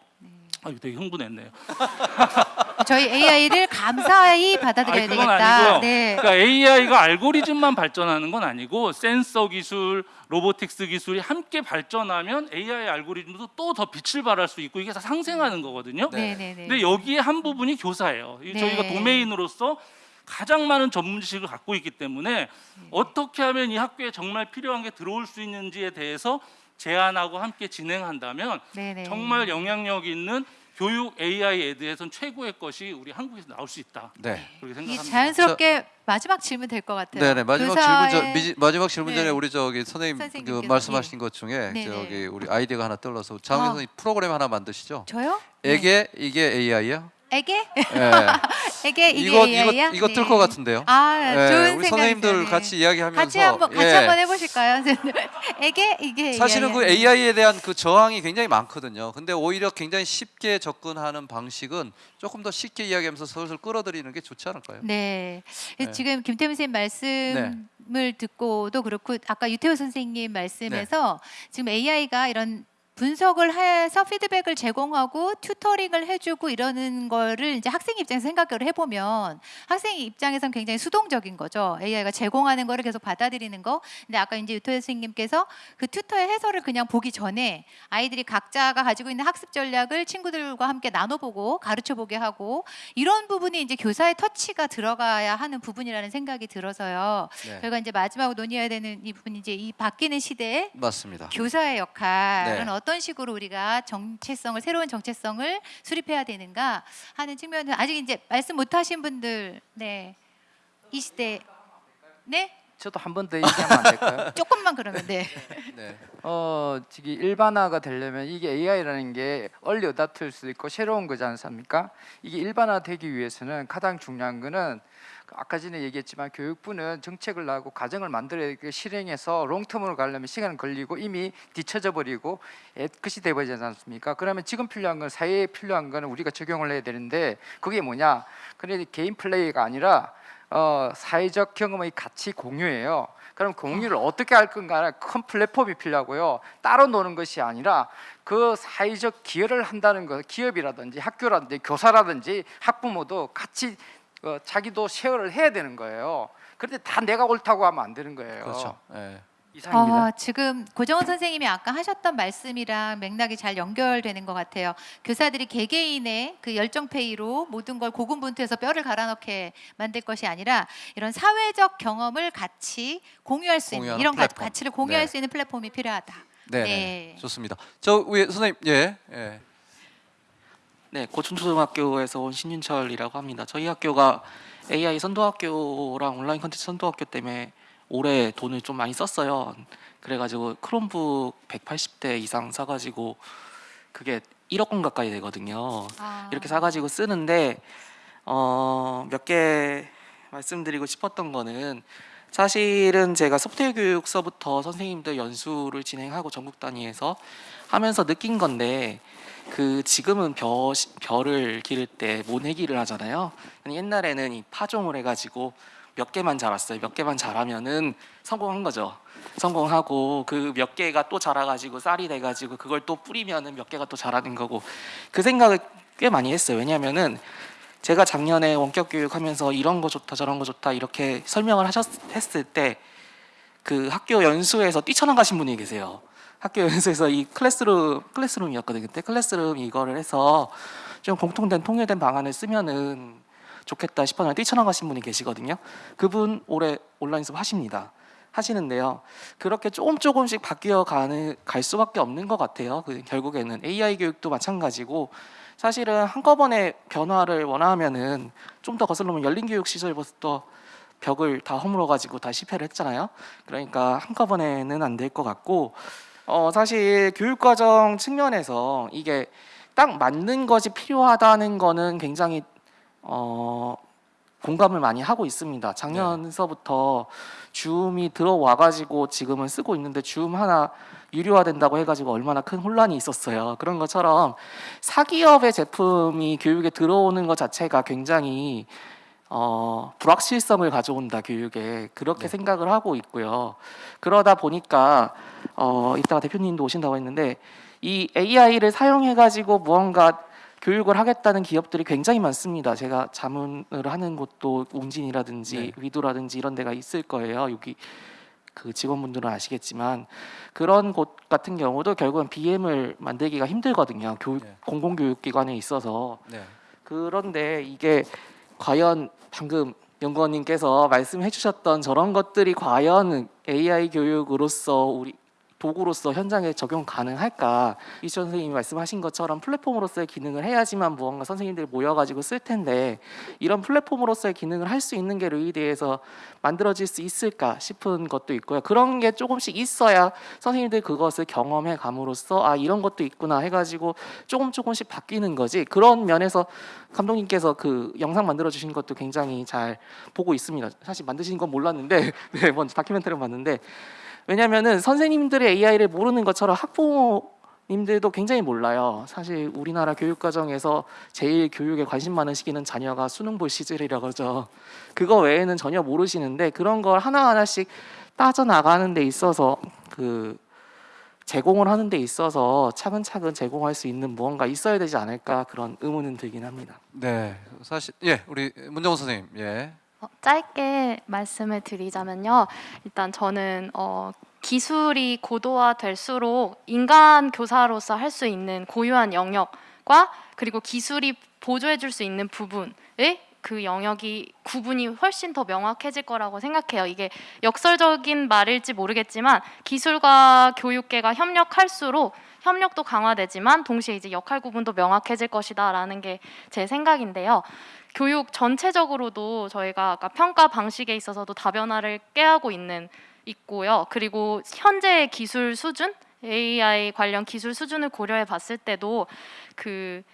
아, 이거 되게 흥분했네요. [laughs] 저희 AI를 감사히 받아들여야 아니, 되겠다. 네. 그러니까 AI가 알고리즘만 발전하는 건 아니고 센서 기술, 로보틱스 기술이 함께 발전하면 AI 알고리즘도 또 더 빛을 발할 수 있고 이게 다 상생하는 거거든요. 네, 네, 네. 근데 여기에 한 부분이 교사예요. 이 네. 저희가 도메인으로서 가장 많은 전문 지식을 갖고 있기 때문에 네. 어떻게 하면 이 학교에 정말 필요한 게 들어올 수 있는지에 대해서 제안하고 함께 진행한다면 네, 네. 정말 영향력 있는 교육 AI 에드에선 최고의 것이 우리 한국에서 나올 수 있다. 네. 그렇게 이 생각합니다. 자연스럽게 마지막 질문 될 것 같아요. 네네 마지막 교사의- 질문 전 미지, 마지막 질문 전에 네. 우리 저기 선생님 그 선생님께서, 말씀하신 것 중에 네네. 저기 우리 아이디어가 하나 떠올라서 장훈 아. 선생님 프로그램 하나 만드시죠? 저요? 에게 이게 AI야? 에게? 예. [laughs] 에게 이게 이거 AI야? 이거 이거 네. 뜰것 같은데요. 아, 예, 좋은 우리. 선생님들 네. 같이 이야기하면서 같이 한번 같이 예. 한번 해보실까요? [laughs] 에게 이게 사실은 그 AI야. AI에 대한 그 저항이 굉장히 많거든요. 근데 오히려 굉장히 쉽게 접근하는 방식은 조금 더 쉽게 이야기하면서 슬슬 끌어들이는 게 좋지 않을까요? 네. 네. 지금 김태훈 선생님 말씀을 듣고도 그렇고 아까 유태호 선생님 말씀에서 네. 지금 AI가 이런 분석을 해서 피드백을 제공하고 튜터링을 해주고 이러는 거를 이제 학생 입장에서 생각을 해보면 학생 입장에선 굉장히 수동적인 거죠. AI가 제공하는 거를 계속 받아들이는 거. 근데 아까 이제 유태호 선생님께서 그 튜터의 해설을 그냥 보기 전에 아이들이 각자가 가지고 있는 학습 전략을 친구들과 함께 나눠보고 가르쳐보게 하고 이런 부분이 이제 교사의 터치가 들어가야 하는 부분이라는 생각이 들어서요. 네. 저희가 이제 마지막으로 논의해야 되는 이 부분이 이제 이 바뀌는 시대에 맞습니다. 교사의 역할은 네. 어떤 식으로 우리가 정체성을 새로운 정체성을 수립해야 되는가 하는 측면은 아직 이제 말씀 못 하신 분들 네 이 시대 네 저도 한 번 더 얘기하면 안 될까요? [laughs] 조금만 그러면 네. [laughs] 네. 어, 지금 일반화가 되려면 이게 AI라는 게 얼리 어답터일 수도 있고 새로운 거지 않습니까? 이게 일반화 되기 위해서는 가장 중요한 거는 아까 전에 얘기했지만 교육부는 정책을 나고 가정을 만들어야 그 실행해서 롱텀으로 가려면 시간은 걸리고 이미 뒤쳐져 버리고 끝이 돼 버리지 않습니까? 그러면 지금 필요한 건 사회에 필요한 거는 우리가 적용을 해야 되는데 그게 뭐냐? 그런데 개인 플레이가 아니라 어, 사회적 경험의 가치 공유예요. 그럼 공유를 어떻게 할 건가? 큰 플랫폼이 필요하고요. 따로 노는 것이 아니라 그 사회적 기여를 한다는 것, 기업이라든지 학교라든지 교사라든지 학부모도 같이 어, 자기도 쉐어를 해야 되는 거예요. 그런데 다 내가 옳다고 하면 안 되는 거예요. 그렇죠. 예. 이상입니다. 어, 지금 고정원 선생님이 아까 하셨던 말씀이랑 맥락이 잘 연결되는 것 같아요. 교사들이 개개인의 그 열정페이로 모든 걸 고군분투해서 뼈를 갈아넣게 만들 것이 아니라 이런 사회적 경험을 같이 공유할 수 있는 이런 가, 플랫폼. 가치를 공유할 네. 수 있는 플랫폼이 필요하다. 네, 네. 네. 좋습니다. 저 위에 선생님 예. 예. 네, 고춘초등학교에서 온 신윤철이라고 합니다. 저희 학교가 AI 선도학교랑 온라인 컨텐츠 선도학교 때문에 올해 돈을 좀 많이 썼어요. 그래가지고 크롬북 180대 이상 사가지고 그게 1억 원 가까이 되거든요. 아. 이렇게 사가지고 쓰는데 어, 몇 개 말씀드리고 싶었던 거는 사실은 제가 소프트웨어 교육서부터 선생님들 연수를 진행하고 전국 단위에서 하면서 느낀 건데 그 지금은 벼, 벼를 기를 때 모내기를 하잖아요. 옛날에는 이 파종을 해가지고 몇 개만 자랐어요. 몇 개만 자라면은 성공한 거죠. 성공하고 그 몇 개가 또 자라가지고 쌀이 돼가지고 그걸 또 뿌리면은 몇 개가 또 자라는 거고 그 생각을 꽤 많이 했어요. 왜냐면은 제가 작년에 원격 교육하면서 이런 거 좋다 저런 거 좋다 이렇게 설명을 하셨을 때 그 학교 연수에서 뛰쳐나가신 분이 계세요. 학교 연수에서 이 클래스룸 클래스룸이었거든요. 그때 클래스룸 이거를 해서 좀 공통된 통일된 방안을 쓰면은 좋겠다 싶어서 뛰쳐나가신 분이 계시거든요. 그분 올해 온라인 수업 하십니다. 하시는데요. 그렇게 조금 조금씩 바뀌어 가는 갈 수밖에 없는 것 같아요. 그 결국에는 AI 교육도 마찬가지고 사실은 한꺼번에 변화를 원하면은 좀 더 거슬러면 열린 교육 시절부터 벽을 다 허물어 가지고 다 실패를 했잖아요. 그러니까 한꺼번에는 안 될 것 같고 어 사실 교육 과정 측면에서 이게 딱 맞는 것이 필요하다는 거는 굉장히 어 공감을 많이 하고 있습니다. 작년서부터 줌이 들어와 가지고 지금은 쓰고 있는데 줌 하나 유료화된다고 해가지고 얼마나 큰 혼란이 있었어요. 그런 것처럼 사기업의 제품이 교육에 들어오는 것 자체가 굉장히 어, 불확실성을 가져온다 교육에 그렇게 생각을 하고 있고요. 그러다 보니까 어, 이따가 대표님도 오신다고 했는데 이 AI를 사용해 가지고 무언가 교육을 하겠다는 기업들이 굉장히 많습니다. 제가 자문을 하는 곳도 웅진이라든지 네. 위도라든지 이런 데가 있을 거예요. 여기 그 직원분들은 아시겠지만 그런 곳 같은 경우도 결국은 BM을 만들기가 힘들거든요. 교육 네. 공공교육기관에 있어서 네. 그런데 이게 과연 방금 연구원님께서 말씀해 주셨던 저런 것들이 과연 AI 교육으로서 우리 도구로서 현장에 적용 가능할까? 이천 선생님이 말씀하신 것처럼 플랫폼으로서의 기능을 해야지만 무언가 선생님들이 모여가지고 쓸 텐데 이런 플랫폼으로서의 기능을 할 수 있는 게 루이드에서 만들어질 수 있을까 싶은 것도 있고요. 그런 게 조금씩 있어야 선생님들 그것을 경험해 감으로써 아 이런 것도 있구나 해가지고 조금 조금씩 바뀌는 거지. 그런 면에서 감독님께서 그 영상 만들어 주신 것도 굉장히 잘 보고 있습니다. 사실 만드신 건 몰랐는데 [laughs] 네, 먼저 다큐멘터리를 봤는데 왜냐면은 선생님들의 AI를 모르는 것처럼 학부모님들도 굉장히 몰라요. 사실 우리나라 교육 과정에서 제일 교육에 관심 많은 시기는 자녀가 수능 볼 시절이라고 하죠. 그거 외에는 전혀 모르시는데 그런 걸 하나하나씩 따져 나가는 데 있어서 그 제공을 하는 데 있어서 차근차근 제공할 수 있는 무언가 있어야 되지 않을까 그런 의문은 들긴 합니다. 네. 사실 예, 우리 문정호 선생님. 예. 어, 짧게 말씀을 드리자면요. 일단 저는 어, 기술이 고도화될수록 인간 교사로서 할 수 있는 고유한 영역과 그리고 기술이 보조해 줄 수 있는 부분의 그 영역이 구분이 훨씬 더 명확해질 거라고 생각해요. 이게 역설적인 말일지 모르겠지만 기술과 교육계가 협력할수록 협력도 강화되지만 동시에 이제 역할 구분도 명확해질 것이다라는 게 제 생각인데요. 교육 전체적으로도 저희가 아까 평가 방식에 있어서도 다변화를 꾀하고 있는 있고요. 그리고 현재의 기술 수준, AI 관련 기술 수준을 고려해 봤을 때도 그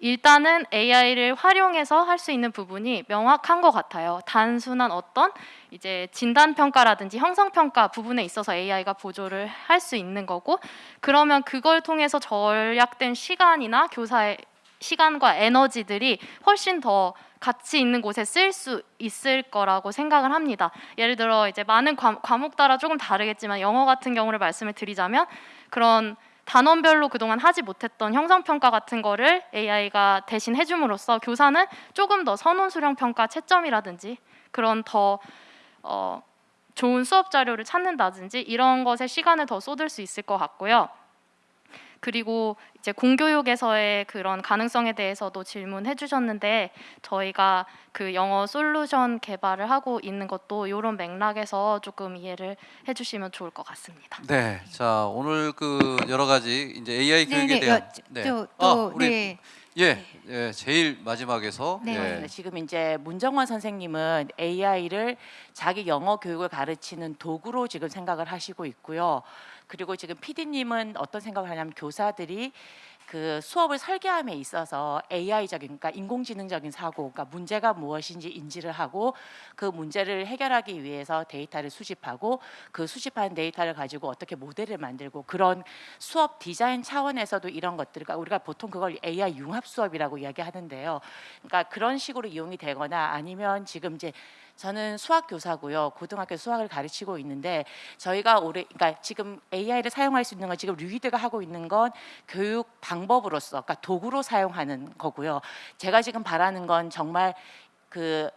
일단은 AI를 활용해서 할 수 있는 부분이 명확한 것 같아요. 단순한 어떤 이제 진단 평가라든지 형성 평가 부분에 있어서 AI가 보조를 할 수 있는 거고 그러면 그걸 통해서 절약된 시간이나 교사의 시간과 에너지들이 훨씬 더 가치 있는 곳에 쓸 수 있을 거라고 생각을 합니다. 예를 들어 이제 많은 과, 과목 따라 조금 다르겠지만 영어 같은 경우를 말씀을 드리자면 그런 단원별로 그동안 하지 못했던 형성 평가 같은 거를 AI가 대신 해줌으로써 교사는 조금 더 선원 수령 평가 채점이라든지 그런 더 어, 좋은 수업 자료를 찾는다든지 이런 것에 시간을 더 쏟을 수 있을 것 같고요. 그리고 이제 공교육에서의 그런 가능성에 대해서도 질문해 주셨는데 저희가 그 영어 솔루션 개발을 하고 있는 것도 이런 맥락에서 조금 이해를 해 주시면 좋을 것 같습니다. 네, 자 오늘 그 여러 가지 이제 AI 네, 교육에 네, 대한 여- 또- 또, 아, 우리 네. 예, 예, 제일 마지막에서 네. 예. 네, 지금 이제 문정원 선생님은 AI를 자기 영어 교육을 가르치는 도구로 지금 생각을 하시고 있고요. 그리고 지금 PD님은 어떤 생각을 하냐면 교사들이 그 수업을 설계함에 있어서 AI적인 그러니까 인공지능적인 사고, 그러니까 문제가 무엇인지 인지를 하고 그 문제를 해결하기 위해서 데이터를 수집하고 그 수집한 데이터를 가지고 어떻게 모델을 만들고 그런 수업 디자인 차원에서도 이런 것들, 그러니까 우리가 보통 그걸 AI 융합 수업이라고 이야기하는데요. 그러니까 그런 식으로 이용이 되거나 아니면 지금 이제 저는 수학 교사고요. 고등학교 수학을 가르치고 있는데 저희가 올해 그러니까 지금 AI를 사용할 수 있는 건 지금 류이드가 하고 있는 건 교육 방법으로서 그러니까 도구로 사용하는 거고요. 제가 지금 바라는 건 정말 그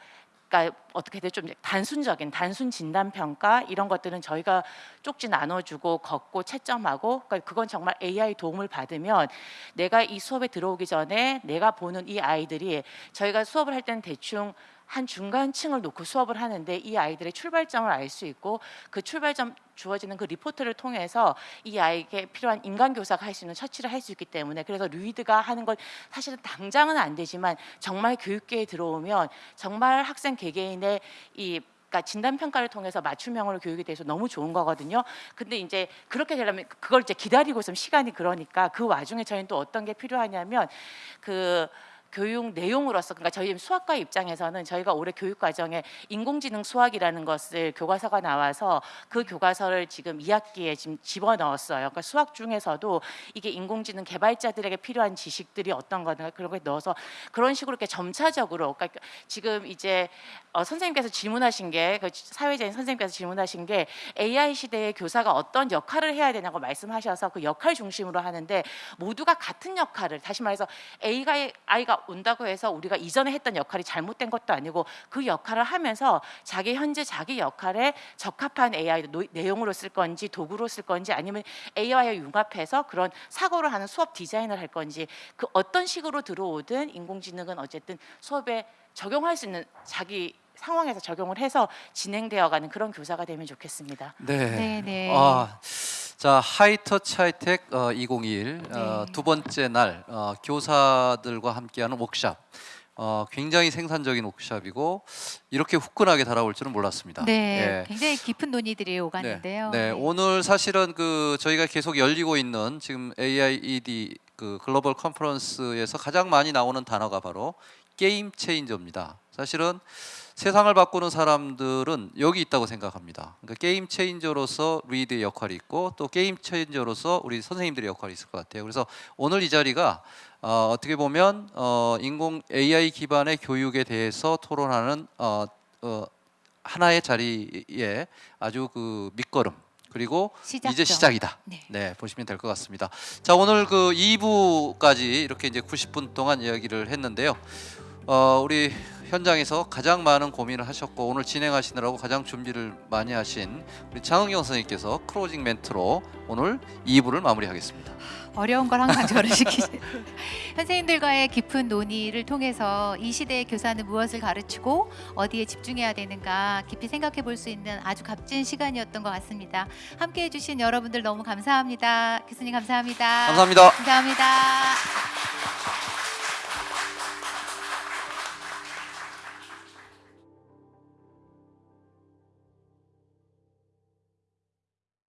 그러니까 어떻게 돼좀 단순적인 단순 진단 평가 이런 것들은 저희가 쪽지 나눠주고 걷고 채점하고 그러니까 그건 정말 AI 도움을 받으면 내가 이 수업에 들어오기 전에 내가 보는 이 아이들이 저희가 수업을 할 때는 대충 한 중간층을 놓고 수업을 하는데 이 아이들의 출발점을 알 수 있고 그 출발점 주어지는 그 리포트를 통해서 이 아이에게 필요한 인간 교사가 할 수 있는 처치를 할 수 있기 때문에 그래서 루이드가 하는 건 사실은 당장은 안 되지만 정말 교육계에 들어오면 정말 학생 개개인의 이 그러니까 진단 평가를 통해서 맞춤 형으로 교육에 대해서 너무 좋은 거거든요. 근데 이제 그렇게 되려면 그걸 이제 기다리고 있으면 시간이 그러니까 그 와중에 저희는 또 어떤 게 필요하냐면 그 교육 내용으로서 그러니까 저희 수학과 입장에서는 저희가 올해 교육 과정에 인공지능 수학이라는 것을 교과서가 나와서 그 교과서를 지금 2학기에 지금 집어넣었어요. 그러니까 수학 중에서도 이게 인공지능 개발자들에게 필요한 지식들이 어떤 거나 그런 걸 넣어서 그런 식으로 이렇게 점차적으로 그러니까 지금 이제 어, 선생님께서 질문하신 게 그 사회자인 선생님께서 질문하신 게 AI 시대의 교사가 어떤 역할을 해야 되냐고 말씀하셔서 그 역할 중심으로 하는데 모두가 같은 역할을 다시 말해서 A가 아이가 온다고 해서 우리가 이전에 했던 역할이 잘못된 것도 아니고 그 역할을 하면서 자기 현재 자기 역할에 적합한 AI 노- 내용으로 쓸 건지 도구로 쓸 건지 아니면 AI와 융합해서 그런 사고를 하는 수업 디자인을 할 건지 그 어떤 식으로 들어오든 인공지능은 어쨌든 수업에 적용할 수 있는 자기 상황에서 적용을 해서 진행되어가는 그런 교사가 되면 좋겠습니다. 네. 네, 네. 아, 자 하이터치 하이텍 어, 2021 어, 네. 두 번째 날 어, 교사들과 함께하는 워크샵. 어, 굉장히 생산적인 워크샵이고 이렇게 후끈하게 달아올 줄은 몰랐습니다. 네, 예. 굉장히 깊은 논의들이 오갔는데요. 네, 오늘 사실은 그 저희가 계속 열리고 있는 지금 AIED 그 글로벌 컨퍼런스에서 가장 많이 나오는 단어가 바로 게임 체인저입니다. 사실은 세상을 바꾸는 사람들은 여기 있다고 생각합니다. 그러니까 게임 체인저로서 리드의 역할이 있고 또 게임 체인저로서 우리 선생님들의 역할이 있을 것 같아요. 그래서 오늘 이 자리가 어, 어떻게 보면 어, 인공 AI 기반의 교육에 대해서 토론하는 어, 어, 하나의 자리에 아주 그 밑거름 그리고 시작점. 이제 시작이다. 네. 네, 보시면 될 것 같습니다. 자, 오늘 그 2부까지 이렇게 이제 90분 동안 이야기를 했는데요. 어, 우리 현장에서 가장 많은 고민을 하셨고 오늘 진행하시느라고 가장 준비를 많이 하신 우리 장은경 선생님께서 클로징 멘트로 오늘 2부를 마무리하겠습니다. 어려운 걸 항상 저를 시키시는 [laughs] 선생님들과의 깊은 논의를 통해서 이 시대의 교사는 무엇을 가르치고 어디에 집중해야 되는가 깊이 생각해 볼 수 있는 아주 값진 시간이었던 것 같습니다. 함께 해주신 여러분들 너무 감사합니다. 교수님 감사합니다. 감사합니다. 감사합니다.